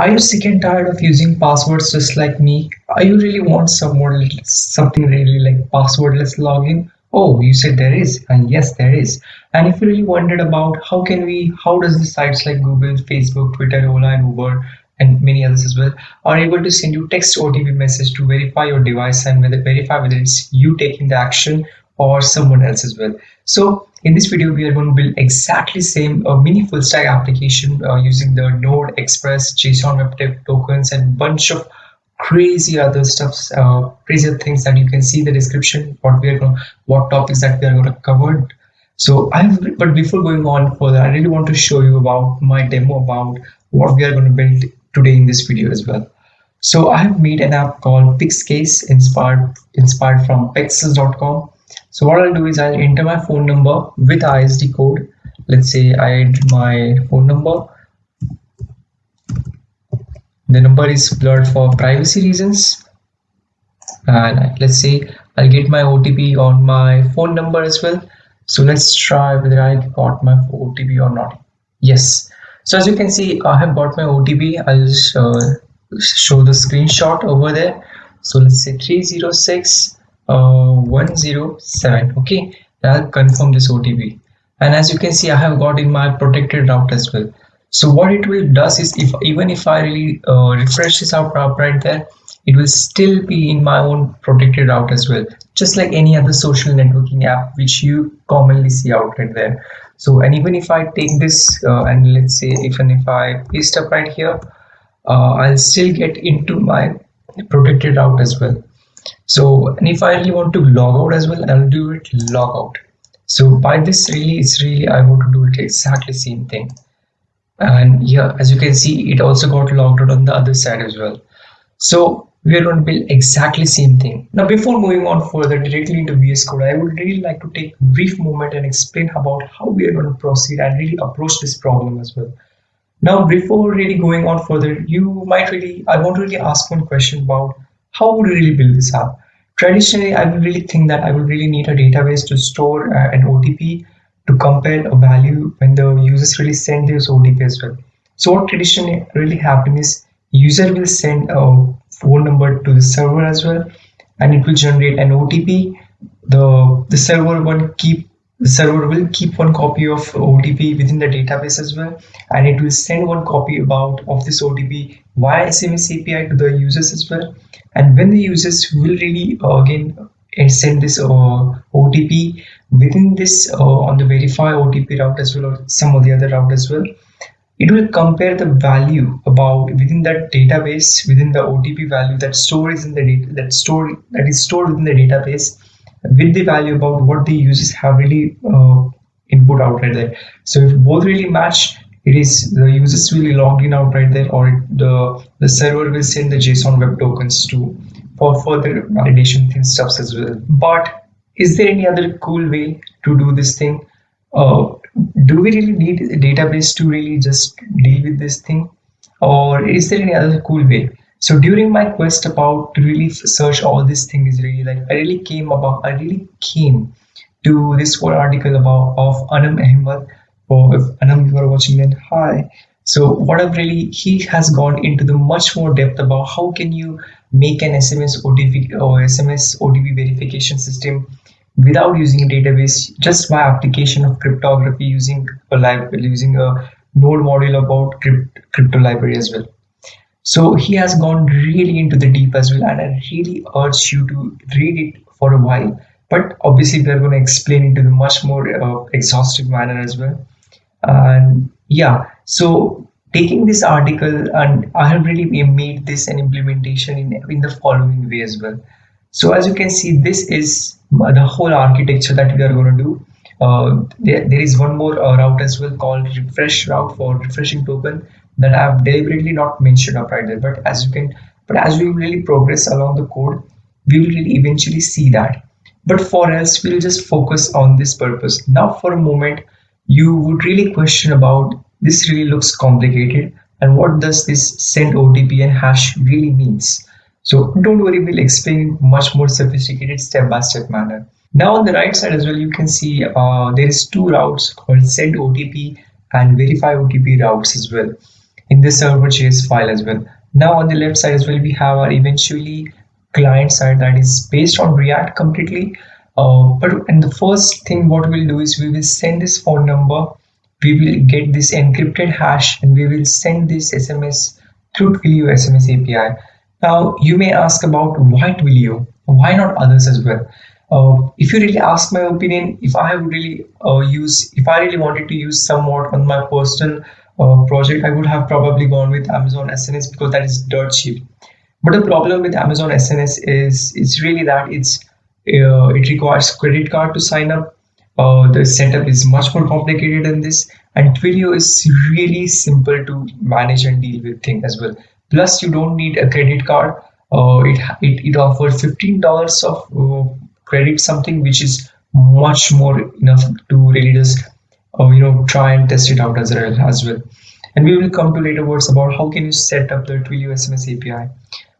Are you sick and tired of using passwords just like me? Are you really want some more, something really like passwordless login? Oh, you said there is, and yes, there is. And if you really wondered about how can we, how does the sites like Google, Facebook, Twitter, Ola, and Uber, and many others as well, are able to send you text OTP message to verify your device and whether verify whether it's you taking the action or someone else as well. So in this video, we are going to build exactly same uh, mini full stack application uh, using the Node Express, JSON Web Tech tokens, and bunch of crazy other stuffs, uh, crazy things that you can see the description, what we are going, what topics that we are going to cover. So I, but before going on further, I really want to show you about my demo about what we are going to build today in this video as well. So I have made an app called Pixcase inspired inspired from pexels.com so what I'll do is I'll enter my phone number with ISD code. Let's say I enter my phone number. The number is blurred for privacy reasons. And let's say I'll get my OTP on my phone number as well. So let's try whether I got my OTP or not. Yes. So as you can see, I have got my OTP. I'll just uh, show the screenshot over there. So let's say 306 uh, 107 okay I'll confirm this OTP and as you can see I have got in my protected route as well. So what it will does is if even if I really uh, refresh this out right there it will still be in my own protected route as well. Just like any other social networking app which you commonly see out right there. So and even if I take this uh, and let's say even if I paste up right here uh, I'll still get into my protected route as well so and if I really want to log out as well I'll do it log out. So by this really it's really I want to do it exactly same thing. And yeah as you can see it also got logged out on the other side as well. So we are going to build exactly same thing. Now before moving on further directly into VS Code I would really like to take a brief moment and explain about how we are going to proceed and really approach this problem as well. Now before really going on further you might really I want to really ask one question about how would you really build this up? Traditionally, I would really think that I would really need a database to store uh, an OTP to compare a value when the users really send this OTP as well. So what traditionally really happen is user will send a phone number to the server as well and it will generate an OTP. The, the server will keep the server will keep one copy of OTP within the database as well and it will send one copy about of this OTP via SMS API to the users as well? And when the users will really uh, again uh, send this uh, OTP within this on the verify OTP route as well or some of the other route as well it will compare the value about within that database within the OTP value that stores in the data that store that is stored within the database with the value about what the users have really uh, input out right there. So if both really match it is the users will log in out right there or the the server will send the json web tokens to for further validation and stuff as well. But is there any other cool way to do this thing? Uh, do we really need a database to really just deal with this thing? Or is there any other cool way? So during my quest about to really search all these things really like i really came about i really came to this whole article about of anam ahmed or if Anam you are watching then hi. So what I've really he has gone into the much more depth about how can you make an SMS OTP or SMS OTP verification system without using a database just by application of cryptography using a library using a node module about crypt, crypto library as well. So he has gone really into the deep as well and I really urge you to read it for a while. But obviously we are going to explain it in a much more uh, exhaustive manner as well and yeah so taking this article and i have really made this an implementation in, in the following way as well. So as you can see this is the whole architecture that we are going to do. Uh, there, there is one more uh, route as well called refresh route for refreshing token that i have deliberately not mentioned up right there. But as you can but as we really progress along the code we will really eventually see that. But for us we'll just focus on this purpose. Now for a moment you would really question about this really looks complicated and what does this send OTP and hash really means. So don't worry, we'll explain much more sophisticated step-by-step -step manner. Now on the right side as well, you can see uh, there is two routes called send OTP and verify OTP routes as well. in the server.js file as well. Now on the left side as well, we have our eventually client side that is based on React completely. Uh, but and the first thing what we'll do is we will send this phone number, we will get this encrypted hash and we will send this SMS through Twilio SMS API. Now you may ask about why Twilio, why not others as well? Uh, if you really ask my opinion, if I would really uh, use, if I really wanted to use somewhat on my personal uh, project, I would have probably gone with Amazon SNS because that is dirt cheap. But the problem with Amazon SNS is it's really that it's it requires credit card to sign up. Uh, the setup is much more complicated than this, and Twilio is really simple to manage and deal with thing as well. Plus, you don't need a credit card. Uh, it, it it offers fifteen dollars of credit something which is much more enough to really just uh, you know try and test it out as well as well and we will come to later words about how can you set up the Twilio SMS API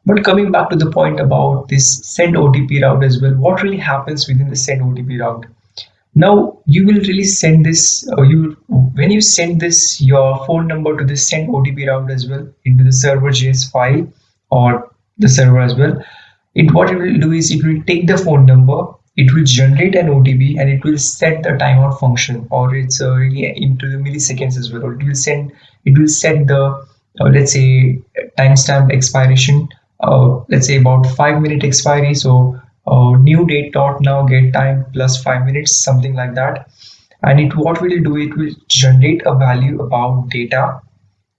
but coming back to the point about this send OTP route as well what really happens within the send OTP route? Now you will really send this uh, you when you send this your phone number to the send OTP route as well into the server JS file or the server as well it what it will do is it will take the phone number it will generate an OTP and it will set the timeout function or it's uh, really into the milliseconds as well. Or it will send it will set the uh, let's say timestamp expiration uh, let's say about five minute expiry. So uh, new date dot now get time plus five minutes something like that. And it what we will do it will generate a value about data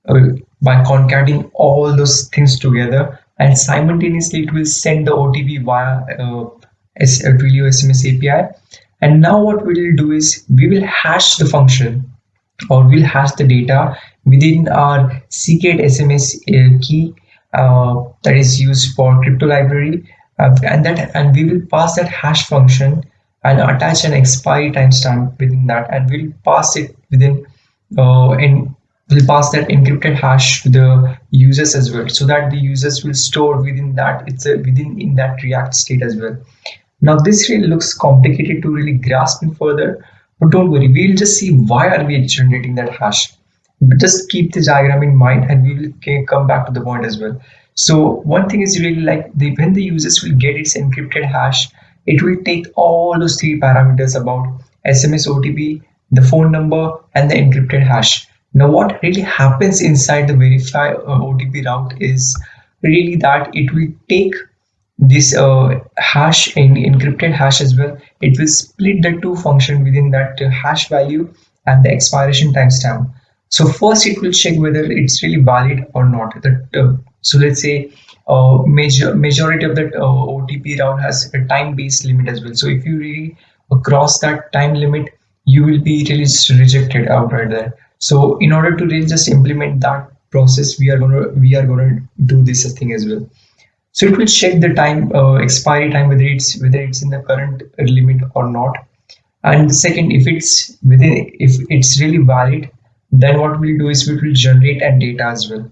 uh, by concatenating all those things together. And simultaneously it will send the OTP via uh, Twilio SMS API. And now what we'll do is we will hash the function or we'll hash the data within our secret SMS uh, key. uh, that is used for crypto library. Uh, and that and we will pass that hash function and attach an expiry timestamp within that. And we'll pass it within uh, in will pass that encrypted hash to the users as well so that the users will store within that it's a within in that react state as well. Now this really looks complicated to really grasp in further but don't worry we'll just see why are we generating that hash just keep the diagram in mind and we will come back to the point as well so one thing is really like the when the users will get its encrypted hash it will take all those three parameters about sms otp the phone number and the encrypted hash now what really happens inside the verify uh, OTP route is really that it will take this uh, hash and encrypted hash as well. It will split the two function within that uh, hash value and the expiration timestamp. So first it will check whether it's really valid or not. That uh, so let's say uh, major majority of that uh, OTP route has a time-based limit as well. So if you really cross that time limit, you will be really rejected outright there so in order to really just implement that process we are to we are to do this thing as well so it will check the time uh, expiry time whether it's whether it's in the current limit or not and second if it's within if it's really valid then what we'll do is we will generate and data as well.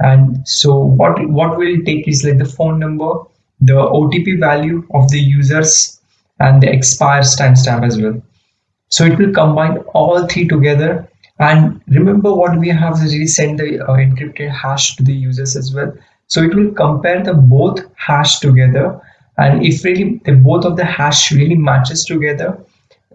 And so what what we'll take is like the phone number the otp value of the users and the expires timestamp as well. So it will combine all three together. And remember what we have is sent the uh, encrypted hash to the users as well. So it will compare the both hash together. And if really the both of the hash really matches together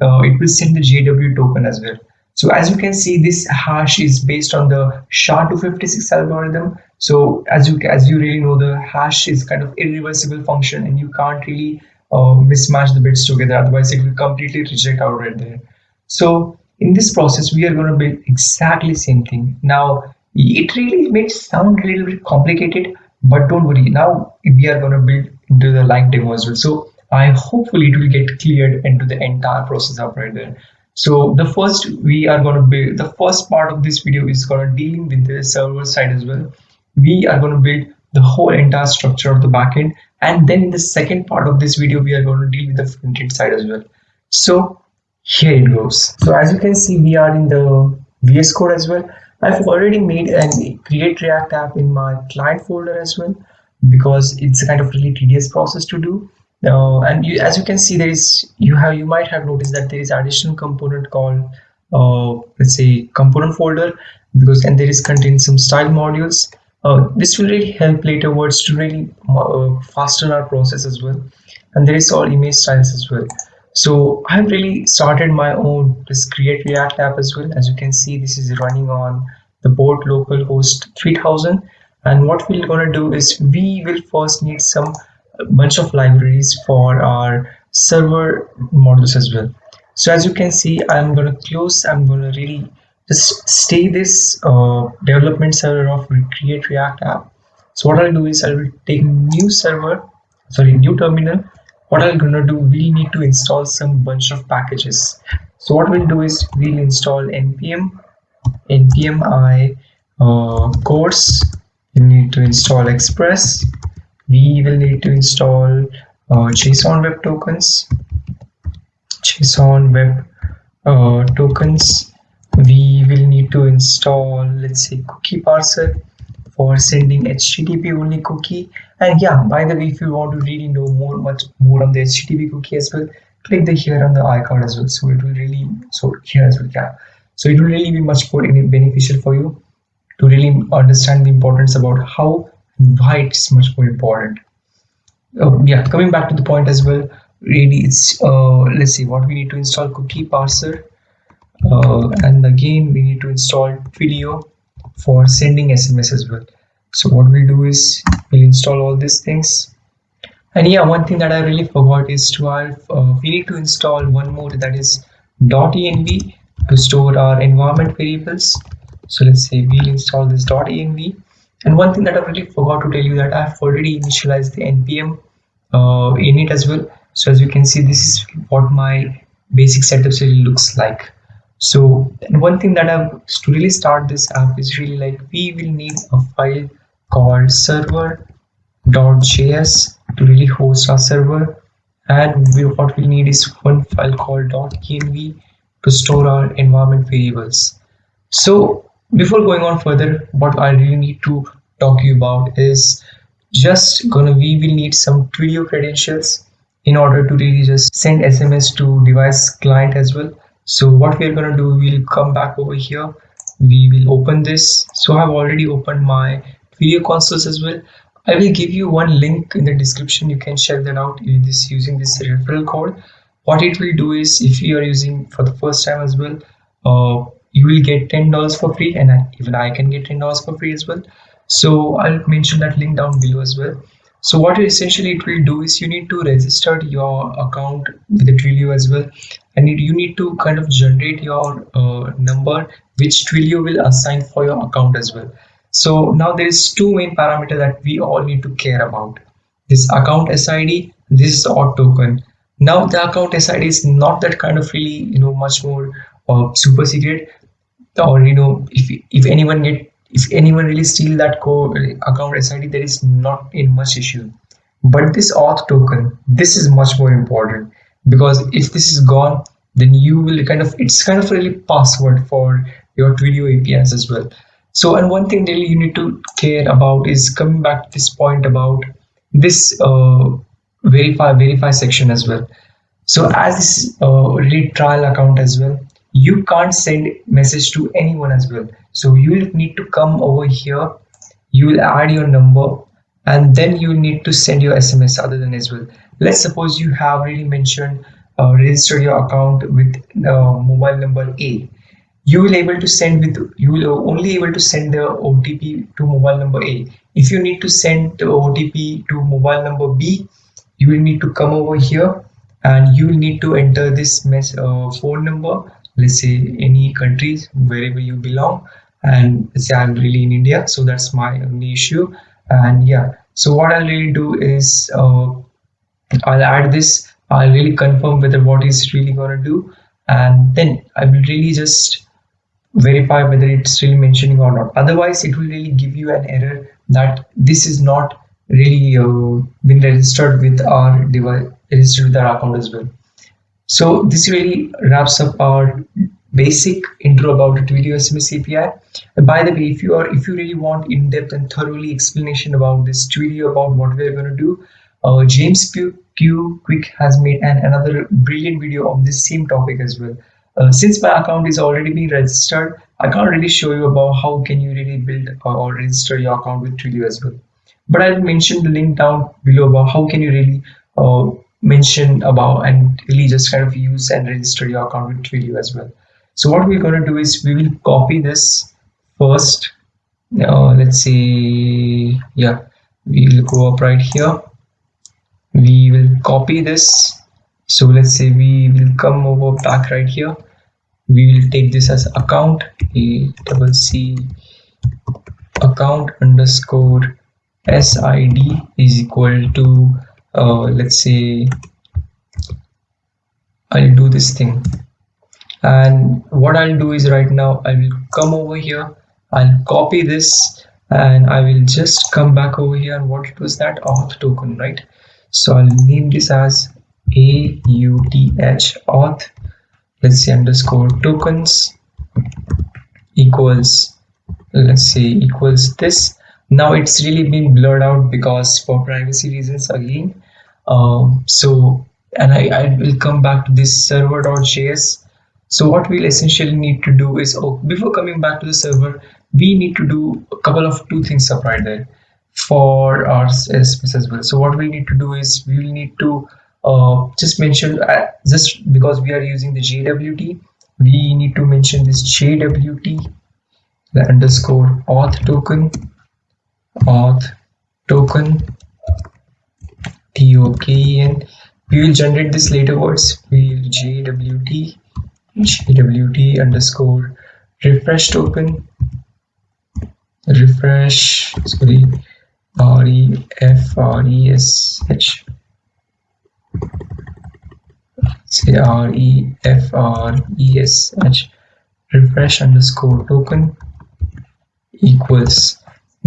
uh, it will send the JW token as well so as you can see this hash is based on the SHA-256 algorithm. So as you as you really know the hash is kind of irreversible function and you can't really uh, mismatch the bits together. Otherwise it will completely reject out right there. So in this process we are going to build exactly same thing. Now it really may sound a little bit complicated but don't worry. Now we are going to build into the live demo as well. So i hopefully it will get cleared into the entire process up right there so the first we are going to build the first part of this video is going to deal with the server side as well. We are going to build the whole entire structure of the backend and then in the second part of this video we are going to deal with the front end side as well. So here it goes. So as you can see we are in the vs code as well. I've already made and create react app in my client folder as well because it's a kind of really tedious process to do uh, and you, as you can see there is you have you might have noticed that there is additional component called uh, let's say component folder because and there is contained some style modules. Uh, this will really help later words to really uh, fasten our process as well. And there is all image styles as well. So I've really started my own this create react app as well. As you can see this is running on the board localhost 3000 and what we're going to do is we will first need some bunch of libraries for our server models as well. So as you can see i'm going to close. I'm going to really just stay this uh, development server of create react app. So what i'll do is i will take new server sorry new terminal. What i'm gonna do we need to install some bunch of packages. So what we'll do is we'll install npm npm i uh, cors. We need to install express we will need to install uh, json web tokens. Json web uh, tokens. We will need to install let's say cookie parser for sending http only cookie. And yeah by the way if you want to really know more much more on the http cookie as well click the here on the icon as well. So it will really so here as well yeah. So it will really be much more beneficial for you to really understand the importance about how why it's much more important. Oh, yeah coming back to the point as well really it's uh, let's see what we need to install cookie parser uh, and again we need to install Twilio for sending SMS as well. So what we'll do is we'll install all these things. And yeah one thing that I really forgot is to have uh, we need to install one more that is .env to store our environment variables. So let's say we'll install this .env and one thing that I really forgot to tell you that I've already initialized the npm uh, init as well. So as you can see this is what my basic setup really looks like. So one thing that I've to really start this app is really like we will need a file called server.js to really host our server. And we, what we need is one file called .env to store our environment variables. So before going on further what I really need to talk to you about is just gonna we will need some Twilio credentials in order to really just send SMS to device client as well. So what we're to do we'll come back over here. We will open this. So i've already opened my Twilio consoles as well. I will give you one link in the description. You can check that out this using this referral code. What it will do is if you are using for the first time as well uh, you will get ten dollars for free and I, even i can get ten dollars for free as well so i'll mention that link down below as well so what essentially it will do is you need to register your account with Twilio as well and you need to kind of generate your uh, number which Twilio will assign for your account as well. So now there is two main parameter that we all need to care about. This account SID, this is auth token. Now the account SID is not that kind of really, you know, much more uh, super secret or, you know, if, if anyone get if anyone really steal that code account SID, there is not in much issue. But this auth token, this is much more important because if this is gone, then you will kind of it's kind of really password for your Twilio APIs as well. So and one thing really you need to care about is coming back to this point about this uh, verify verify section as well. So as this uh, really trial account as well, you can't send message to anyone as well. So you will need to come over here. You will add your number and then you need to send your sms other than as well. Let's suppose you have already mentioned uh, register your account with uh, mobile number a. You will able to send with you will only able to send the otp to mobile number a. If you need to send the otp to mobile number b you will need to come over here and you will need to enter this mess, uh, phone number let's say any countries wherever you belong and say i'm really in india so that's my only issue. And yeah so what i'll really do is uh, i'll add this. I'll really confirm whether what is really going to do. And then i will really just verify whether it's really mentioning or not. Otherwise it will really give you an error that this is not really uh, been registered with our device registered with our account as well so this really wraps up our basic intro about the Twilio SMS API. And by the way, if you are if you really want in-depth and thoroughly explanation about this Twilio about what we're going to do, uh, James Q Quick has made an another brilliant video on this same topic as well. Uh, since my account is already being registered, I can't really show you about how can you really build or register your account with Twilio as well. But I'll mention the link down below about how can you really uh, mention about and really just kind of use and register your account with Twilio as well. So what we're going to do is we will copy this first. Now let's see, yeah, we will go up right here. We will copy this. So let's say we will come over back right here we will take this as account a double c account underscore sid is equal to uh, let's say I'll do this thing. And what I'll do is right now I will come over here. I'll copy this and I will just come back over here. And what was that auth token right? So I'll name this as auth auth. Let's say underscore tokens equals let's say equals this. Now it's really been blurred out because for privacy reasons again um, so and I, I will come back to this server.js so what we'll essentially need to do is oh before coming back to the server we need to do a couple of two things up right there for our CSS as well. So what we need to do is we will need to uh, just mention uh, just because we are using the JWT we need to mention this JWT the underscore auth token auth token token we will generate this later words. We will JWT JWT underscore refresh token. Refresh sorry R E F R E S H. Say R E F R E S H. Refresh underscore token equals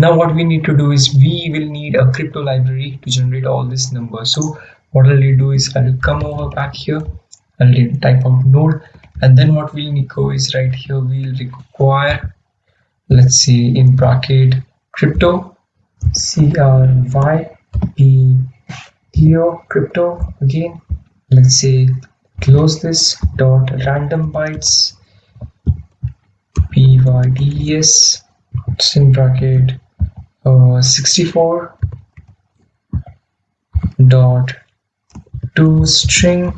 now what we need to do is we will need a crypto library to generate all this numbers. So what I'll do is I'll come over back here. I'll type out node. And then what we'll need to go is right here we'll require let's see in bracket crypto C R Y P T O crypto. Again let's say close this dot random bytes pyds in bracket uh, 64 dot to string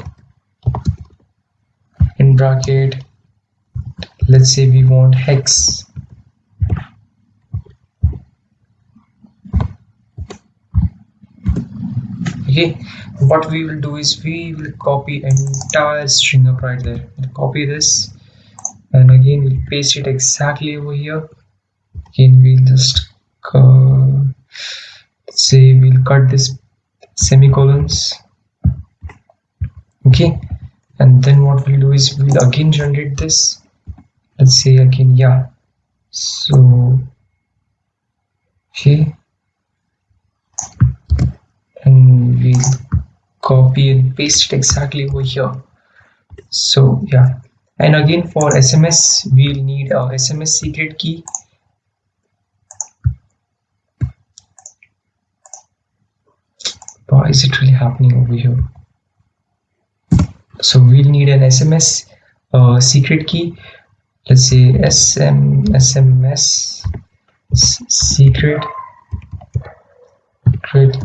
in bracket. Let's say we want hex. Okay what we will do is we will copy entire string up right there. We'll copy this and again we'll paste it exactly over here. Again we'll just uh, say we'll cut this semicolons. Okay and then what we'll do is we'll again generate this. Let's say again yeah. So okay. And we'll copy and paste it exactly over here. So yeah. And again for sms we'll need a sms secret key why is it really happening over here? So we'll need an sms uh, secret key. Let's say sm sms secret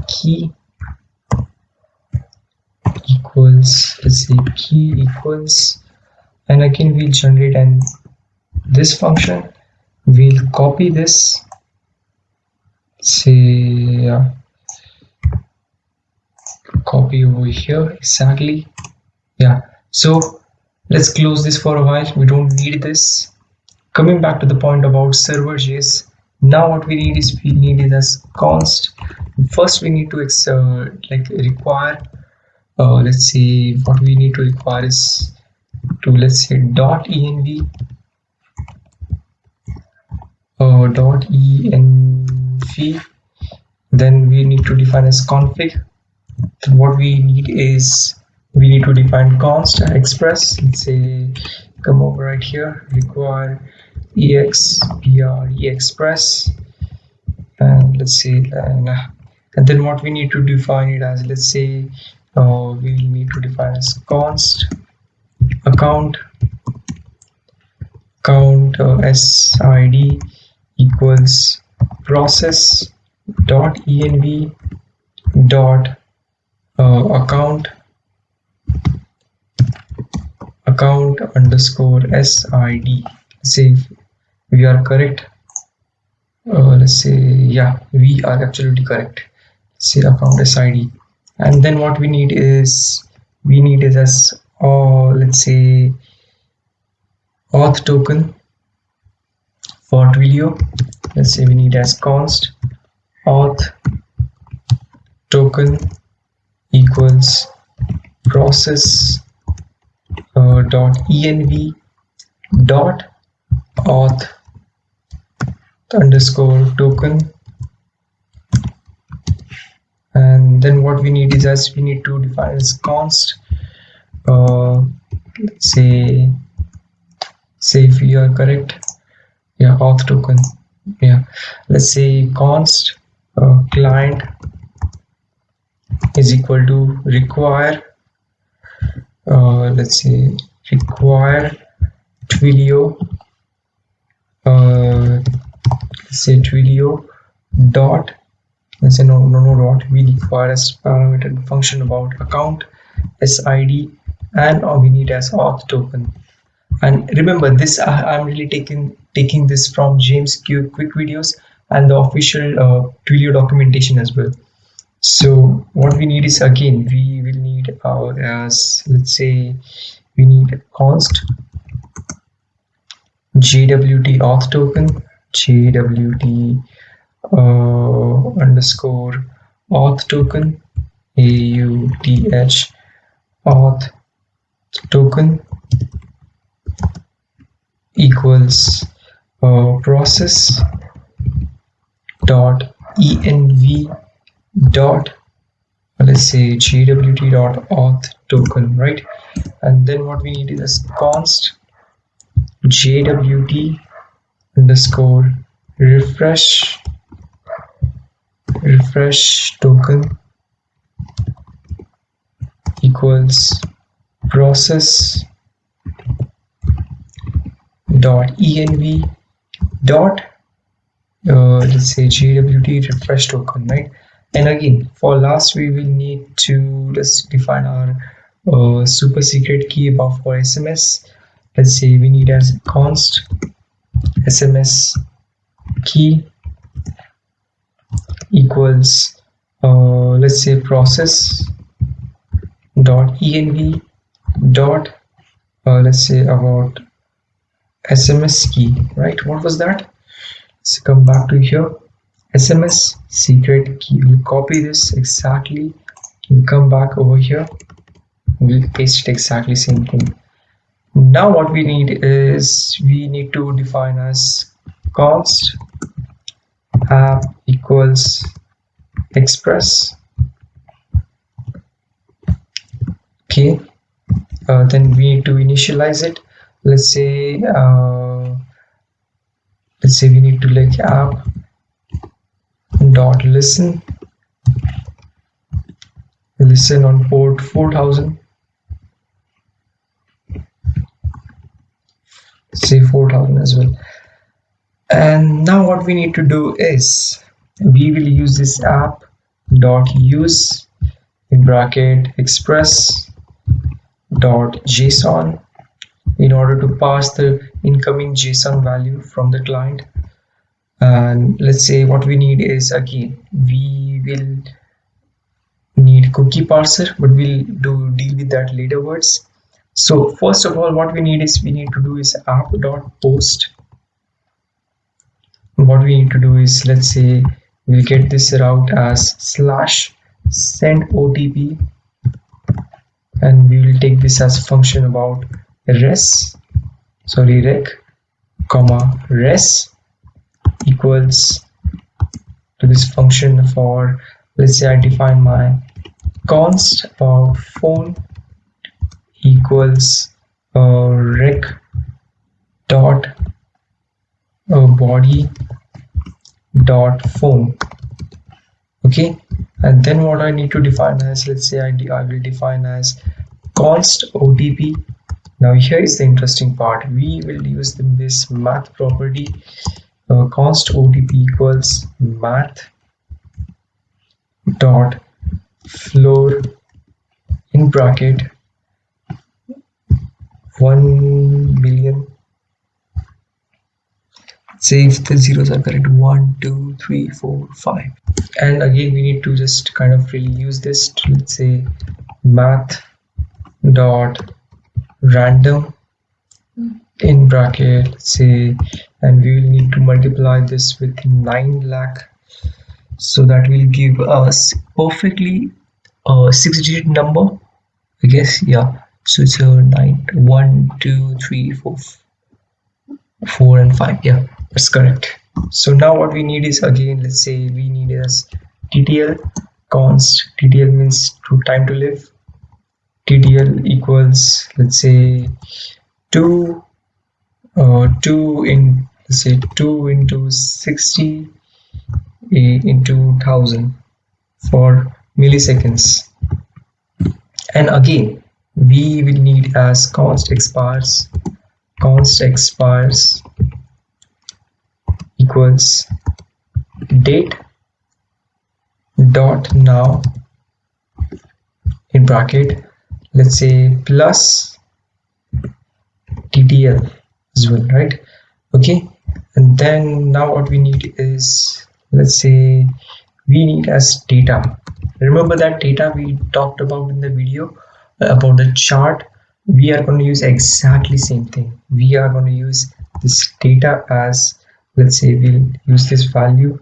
key equals let's say key equals and again we'll generate and this function. We'll copy this say copy over here. Exactly. Yeah. So let's close this for a while. We don't need this. Coming back to the point about server.js now what we need is we need it as const. First we need to uh, like require uh, let's see what we need to require is to let's say dot env uh, dot env. Then we need to define as config what we need is we need to define const express. Let's say come over right here require expre express. And let's say and, and then what we need to define it as let's say uh, we will need to define as const account account uh, sid equals process dot env dot account account underscore sid say we are correct uh, let's say yeah we are absolutely correct. Say account sid and then what we need is we need is as or uh, let's say auth token for Twilio. Let's say we need as const auth token equals process uh, dot env dot auth underscore token. And then what we need is as we need to define as const uh, let's say say if we are correct yeah auth token yeah. Let's say const uh, client is equal to require uh, let's say require twilio uh, say twilio dot let's say no no no dot we require as parameter function about account sid and we need as auth token. And remember this i'm really taking taking this from james q quick videos and the official uh, twilio documentation as well so what we need is again we will need our as let's say we need a const jwt auth token jwt uh, underscore auth token auth auth token equals uh, process dot env dot let's say jwt dot auth token right? And then what we need is const jwt underscore refresh refresh token equals process dot env dot uh, let's say jwt refresh token right and again for last we will need to let's define our uh, super secret key above for sms let's say we need as const sms key equals uh, let's say process dot env dot uh, let's say about sms key right? What was that? Let's come back to here sms secret key. We'll copy this exactly. We'll come back over here. We'll paste it exactly same thing. Now what we need is we need to define as const app equals express. Okay. Uh, then we need to initialize it. Let's say uh, let's say we need to like app dot listen. Listen on port 4000 say 4000 as well. And now what we need to do is we will use this app dot use in bracket express dot json in order to pass the incoming JSON value from the client and let's say what we need is again we will need cookie parser but we'll do deal with that later words. So first of all what we need is we need to do is app dot post what we need to do is let's say we'll get this route as slash send otp and we will take this as function about res sorry rec comma res equals to this function for let's say I define my const about phone equals uh, rec dot uh, body dot phone okay? And then what I need to define as let's say I, I will define as const OTP now here is the interesting part. We will use the, this math property const otp equals math dot floor in bracket 1 billion say if the zeros are correct one two three four five. And again we need to just kind of really use this to, let's say math dot random in bracket say and we will need to multiply this with 9 lakh. So that will give us perfectly a six digit number i guess yeah. So it's a nine one two three four four and five yeah that's correct. So now what we need is again let's say we need is ttl const. Ttl means to time to live. Ttl equals let's say 2 uh, 2 in say 2 into 60 into 1000 for milliseconds. And again we will need as const expires const expires equals date dot now in bracket let's say plus ttl as well right? Okay. And then now what we need is let's say we need as data. Remember that data we talked about in the video uh, about the chart? We are going to use exactly same thing. We are going to use this data as let's say we'll use this value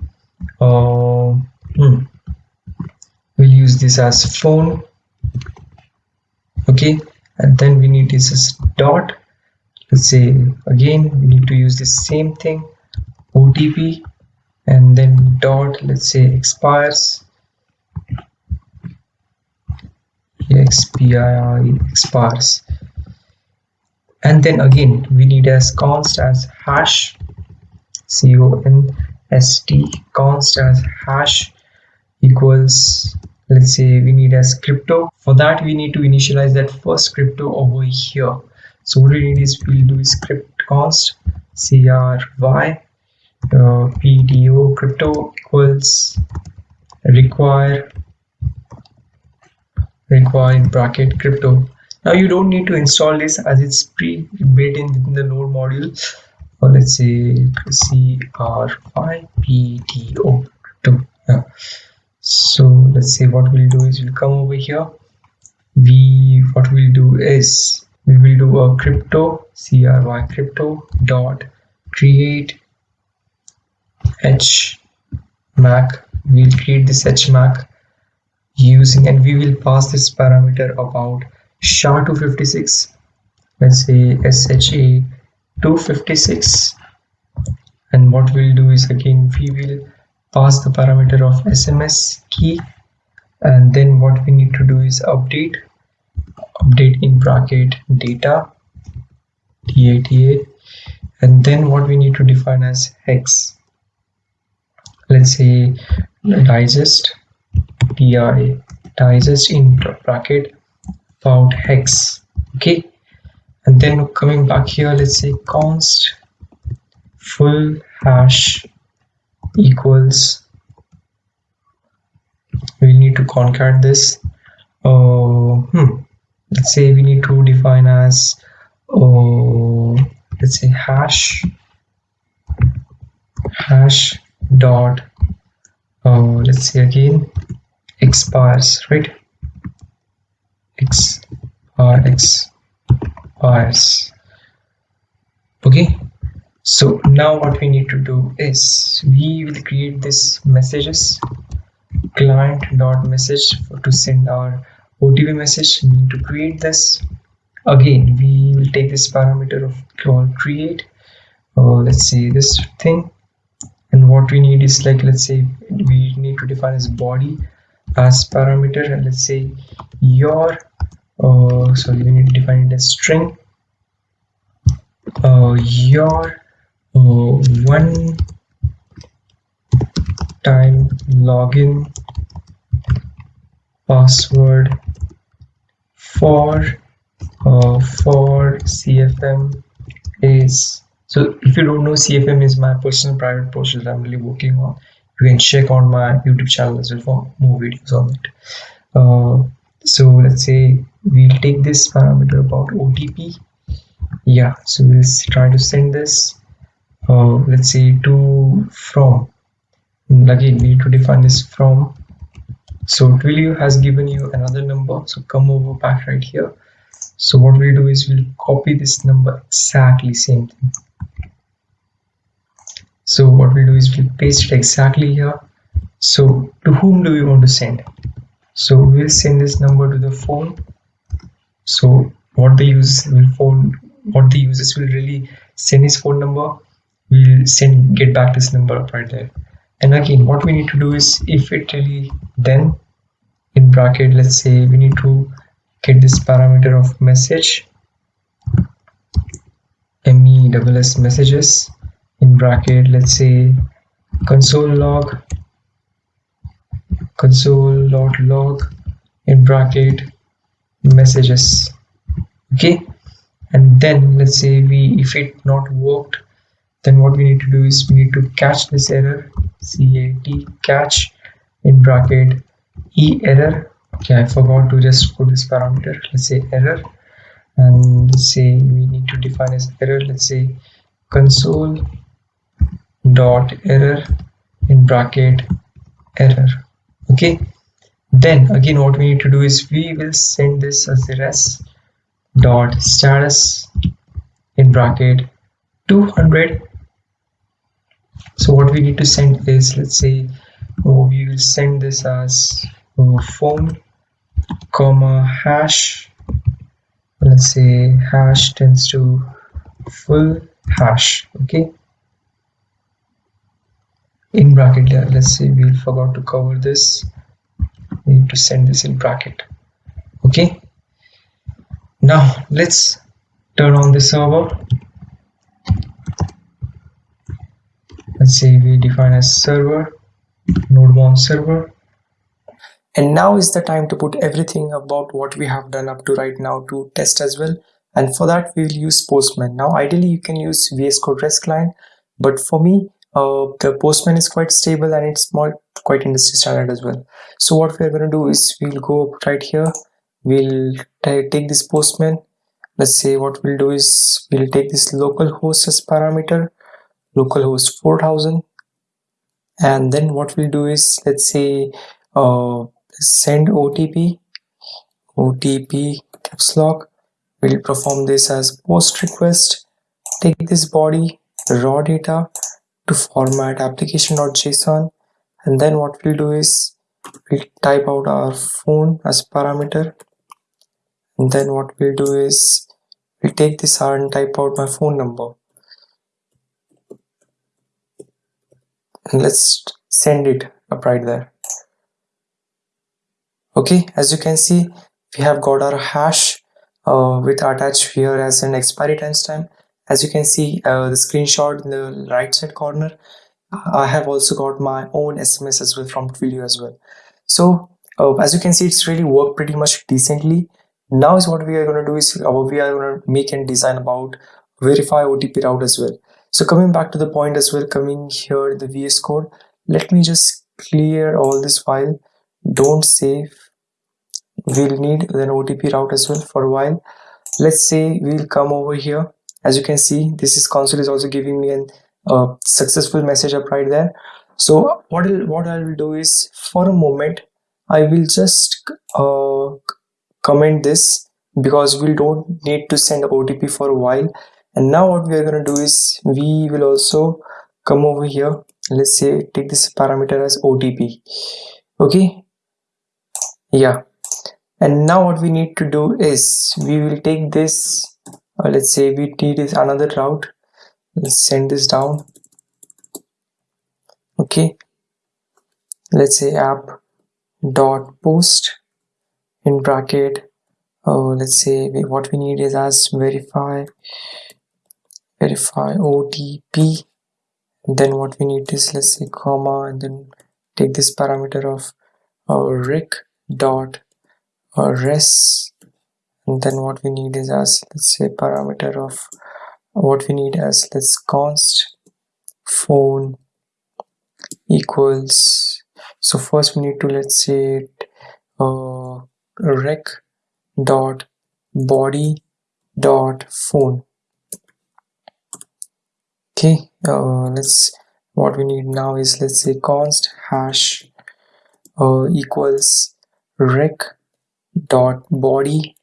uh, hmm. we'll use this as phone. Okay. And then we need this as dot let's say again we need to use the same thing OTP and then dot let's say expires. Expire expires. And then again we need as const as hash const const as hash equals let's say we need as crypto. For that we need to initialize that first crypto over here so what we need is we'll do script const cry uh, PDO crypto equals require require in bracket crypto. Now you don't need to install this as it's pre-built in within the node module. Or let's say cry PDO crypto. Yeah. so let's say what we'll do is we'll come over here. We what we'll do is we will do a crypto cry crypto dot create hmac we'll create this hmac using and we will pass this parameter about sha256 let's say sha 256 and what we'll do is again we will pass the parameter of sms key. And then what we need to do is update update in bracket data data and then what we need to define as hex let's say digest di digest in bracket about hex okay? And then coming back here let's say const full hash equals we need to concat this uh, hmm, let's say we need to define as uh, let's say hash hash dot uh, let's see again expires right? X r x expires okay? So now what we need to do is we will create this messages client dot message to send our OTP message need to create this. Again we will take this parameter of call create. Uh, let's say this thing. And what we need is like let's say we need to define as body as parameter. And let's say your uh, sorry we need to define it as string. Uh, your uh, one time login password for uh, for CFM is so if you don't know CFM is my personal private post that I'm really working on. You can check on my YouTube channel as well for more videos on it. Uh, so let's say we'll take this parameter about OTP yeah so we'll try to send this uh, let's say to from. Again we need to define this from so Twilio has given you another number. So come over back right here. So what we'll do is we'll copy this number exactly same thing. So what we'll do is we'll paste it exactly here. So to whom do we want to send? So we'll send this number to the phone. So what the users will phone what the users will really send his phone number we'll send get back this number right there and again what we need to do is if it really then in bracket let's say we need to get this parameter of message mes messages in bracket let's say console log console dot log in bracket messages. Okay? And then let's say we if it not worked then what we need to do is we need to catch this error cat catch in bracket e error. Okay i forgot to just put this parameter. Let's say error. And let's say we need to define as error. Let's say console dot error in bracket error. Okay. Then again what we need to do is we will send this as the res dot status in bracket 200 so what we need to send is let's say oh, we will send this as oh, phone comma hash. Let's say hash tends to full hash okay? In bracket uh, let's say we forgot to cover this. We need to send this in bracket okay? Now let's turn on the server let's say we define a server node server. And now is the time to put everything about what we have done up to right now to test as well. And for that we will use postman. Now ideally you can use vs code rest client. But for me uh, the postman is quite stable and it's more quite industry standard as well. So what we're going to do is we'll go up right here. We'll take this postman. Let's say what we'll do is we'll take this local host as parameter localhost 4000 and then what we'll do is let's say uh, send OTP OTP caps lock. We'll perform this as post request. Take this body raw data to format application.json and then what we'll do is we'll type out our phone as parameter. And then what we'll do is we'll take this R and type out my phone number and let's send it up right there. Okay as you can see we have got our hash uh, with attached here as an expiry timestamp as you can see uh, the screenshot in the right side corner. I have also got my own SMS as well from Twilio as well. So uh, as you can see it's really worked pretty much decently. Now is what we are going to do is uh, we are going to make and design about verify OTP route as well so coming back to the point as well coming here in the vs code let me just clear all this file don't save we'll need an otp route as well for a while. Let's say we'll come over here. As you can see this is console is also giving me an uh, successful message up right there. So what I'll, what I will do is for a moment I will just uh, comment this because we don't need to send OTP for a while and now what we are going to do is we will also come over here. Let's say take this parameter as otp okay? Yeah. And now what we need to do is we will take this uh, let's say we need is another route. Let's send this down. Okay? Let's say app dot post in bracket. Oh let's say we, what we need is as verify verify OTP then what we need is let's say comma and then take this parameter of uh, rick dot uh, res. And then what we need is as let's say parameter of what we need as let's const phone equals so first we need to let's say uh, rec dot body dot phone okay uh, let's what we need now is let's say const hash uh, equals rec dot body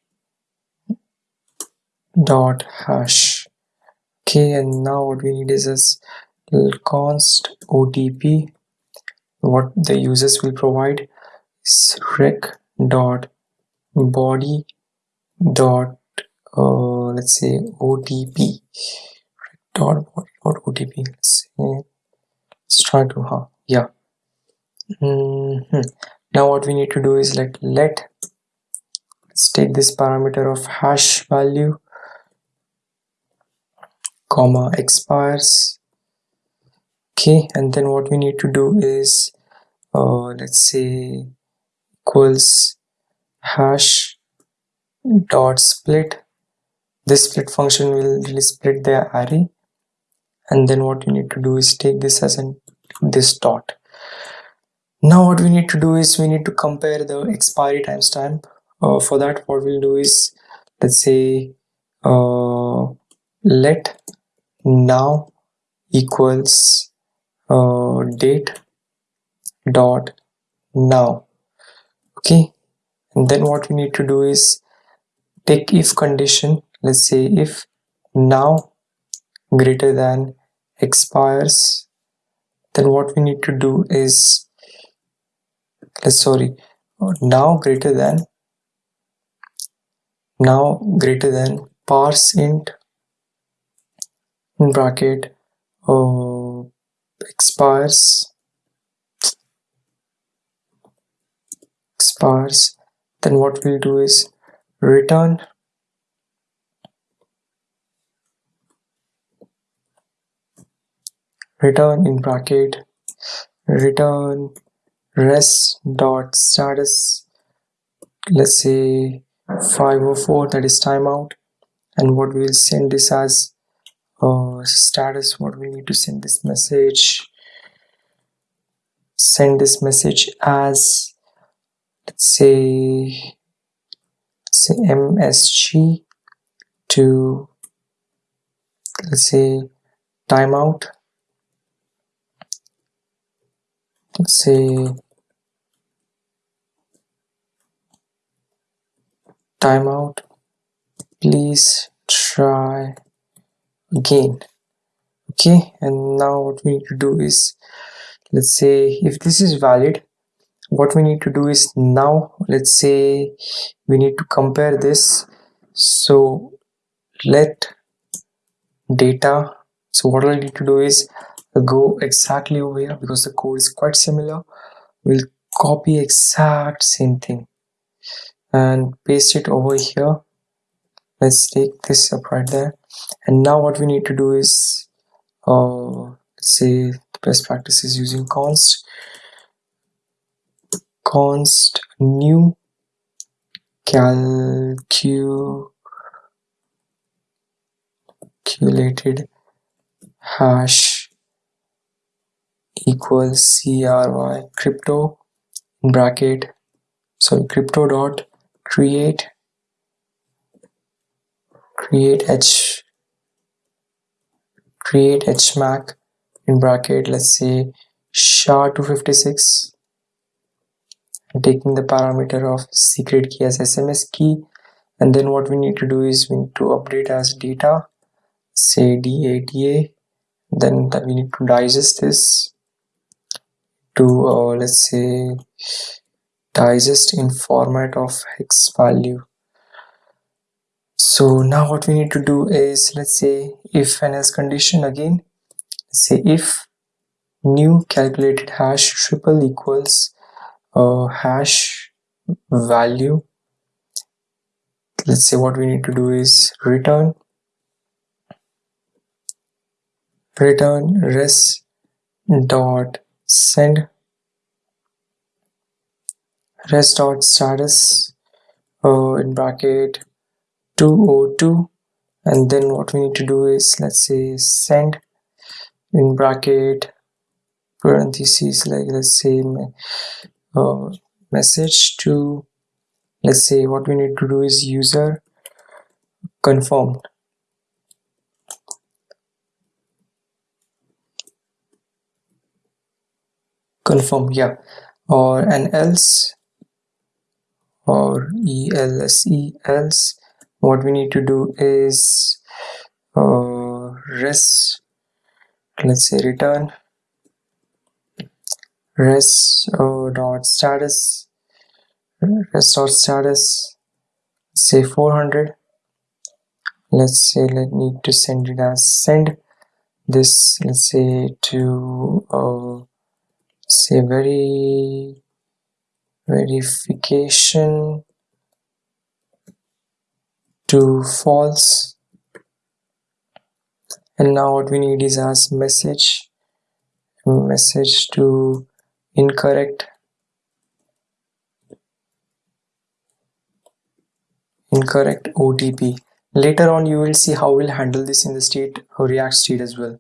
dot hash. Okay and now what we need is this const otp what the users will provide is rec dot body dot uh, let's say otp dot body dot otp let's say let's try to huh? Yeah. Mm -hmm. now what we need to do is like let let's take this parameter of hash value comma expires. Okay and then what we need to do is uh, let's say equals hash dot split. This split function will really split the array and then what you need to do is take this as an this dot. Now what we need to do is we need to compare the expiry timestamp. Uh, for that what we'll do is let's say uh, let now equals uh, date dot now. Okay? And then what we need to do is take if condition let's say if now greater than expires then what we need to do is sorry now greater than now greater than parse int in bracket uh, expires expires then what we'll do is return return in bracket return res dot status let's say 504 that is timeout and what we'll send this as uh, status what we need to send this message send this message as let's say say msg to let's say timeout let's say timeout please try again. Okay and now what we need to do is let's say if this is valid what we need to do is now let's say we need to compare this. So let data so what I need to do is go exactly over here because the code is quite similar. We'll copy exact same thing and paste it over here. Let's take this up right there. And now what we need to do is uh, say best practice is using const const new calculated hash equals cry crypto in bracket sorry crypto dot create create h create hmac in bracket let's say sha256 taking the parameter of secret key as sms key. And then what we need to do is we need to update as data say data then we need to digest this to uh, let's say digest in format of hex value. So now what we need to do is let's say if and else condition again say if new calculated hash triple equals uh, hash value let's say what we need to do is return return res dot send. Rest dot status. Uh, in bracket 202 and then what we need to do is let's say send. In bracket parentheses like let's say uh, message to let's say what we need to do is user confirmed confirm yeah. Or an else. Or else else. What we need to do is uh, res let's say return. Res uh, dot status. Res dot status. Say 400 let's say let me to send it as send. This let's say to uh, say very verification to false. And now what we need is as message message to incorrect. Incorrect OTP later on you will see how we'll handle this in the state react state as well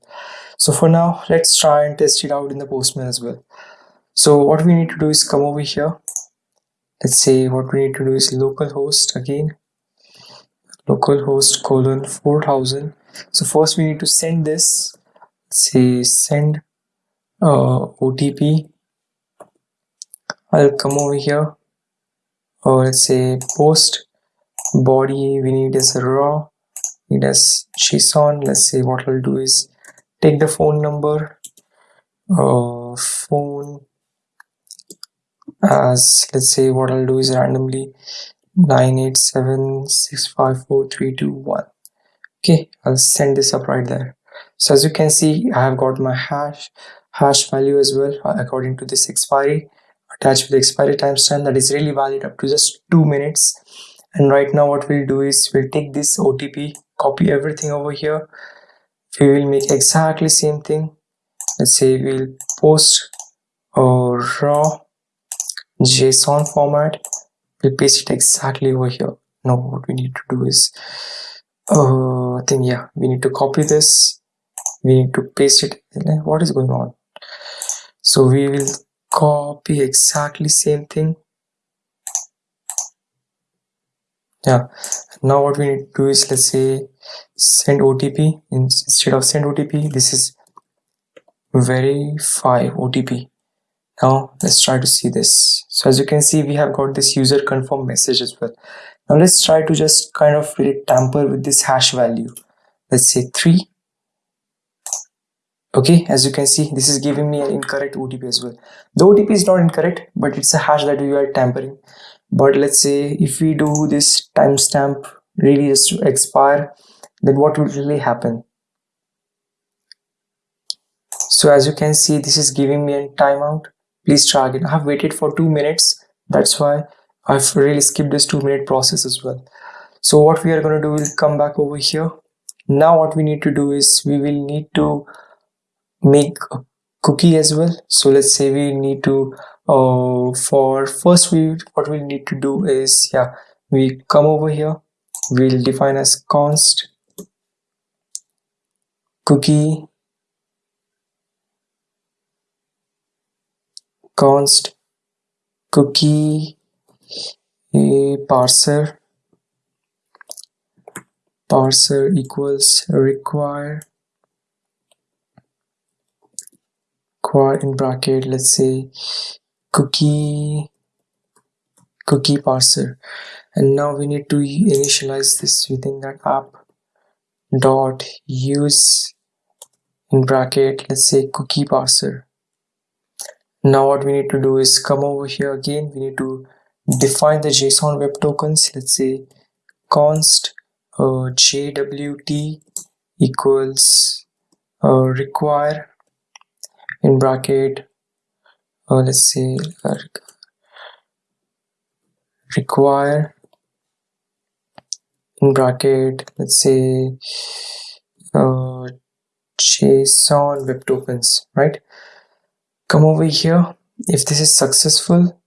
so for now let's try and test it out in the postman as well. So what we need to do is come over here. Let's say what we need to do is localhost again. Localhost colon 4000 so first we need to send this. Say send uh, OTP I'll come over here. Or let's say post. Body we need is raw. Need as JSON let's say what I'll do is take the phone number uh, phone as let's say what I'll do is randomly 987654321 okay I'll send this up right there. So as you can see I have got my hash hash value as well uh, according to this expiry attached with the expiry timestamp that is really valid up to just two minutes. And right now what we'll do is we'll take this OTP copy everything over here we will make exactly same thing let's say we'll post or raw JSON format. We'll paste it exactly over here. Now what we need to do is, uh, I think yeah, we need to copy this. We need to paste it. What is going on? So we will copy exactly same thing. Yeah. Now what we need to do is let's say send OTP instead of send OTP. This is verify OTP now let's try to see this. So as you can see we have got this user confirm message as well. Now let's try to just kind of really tamper with this hash value. Let's say 3 okay as you can see this is giving me an incorrect OTP as well. The OTP is not incorrect but it's a hash that we are tampering but let's say if we do this timestamp really just to expire then what will really happen so as you can see this is giving me a timeout please try again. I have waited for two minutes. That's why I've really skipped this two minute process as well. So what we are going to do is come back over here. Now what we need to do is we will need to make a cookie as well. So let's say we need to uh, for first we what we need to do is yeah we come over here we'll define as const cookie const cookie a parser parser equals require require in bracket let's say cookie cookie parser. And now we need to initialize this within that app dot use in bracket let's say cookie parser. Now what we need to do is come over here again. We need to define the json web tokens. Let's say const uh, jwt equals uh, require in bracket uh, let's uh, require in bracket let's say uh, json web tokens right? Come over here. If this is successful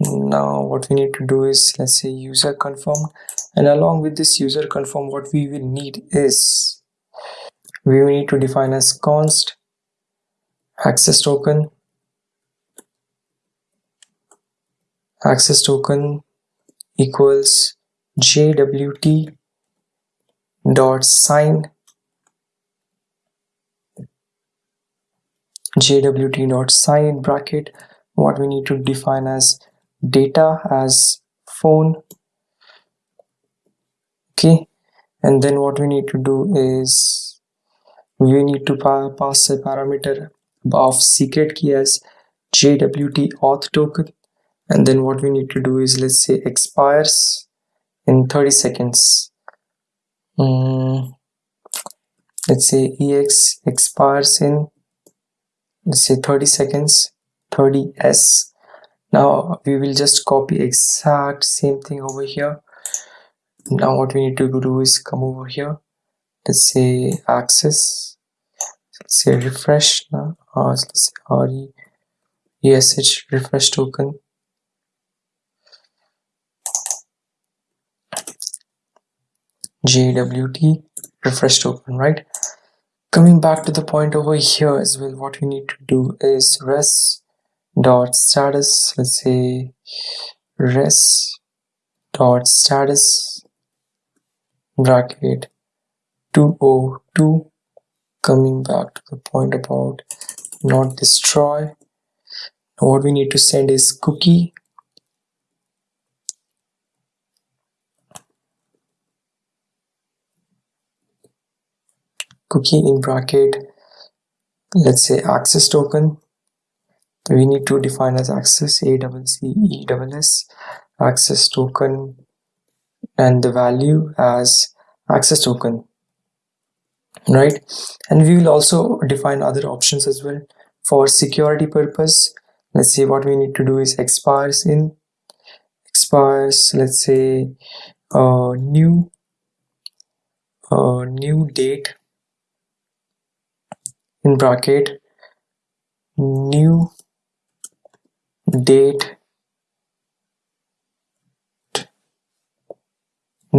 now what we need to do is let's say user confirm and along with this user confirm what we will need is we will need to define as const access token. Access token equals jwt dot sign. Jwt dot sign bracket. What we need to define as data as phone. Okay. And then what we need to do is we need to pa pass a parameter of secret key as jwt auth token. And then what we need to do is let's say expires in 30 seconds. Um, let's say ex expires in let's say 30 seconds 30s now we will just copy exact same thing over here. Now what we need to do is come over here. Let's say access say refresh let's say re esh refresh token JWT refresh token, right? Coming back to the point over here as well, what we need to do is res dot status, let's say res dot status bracket 202 coming back to the point about not destroy. What we need to send is cookie. Cookie in bracket let's say access token. We need to define as access a double c e double s access token and the value as access token right? And we will also define other options as well. For security purpose let's see what we need to do is expires in expires let's say uh, new uh, new date in bracket new date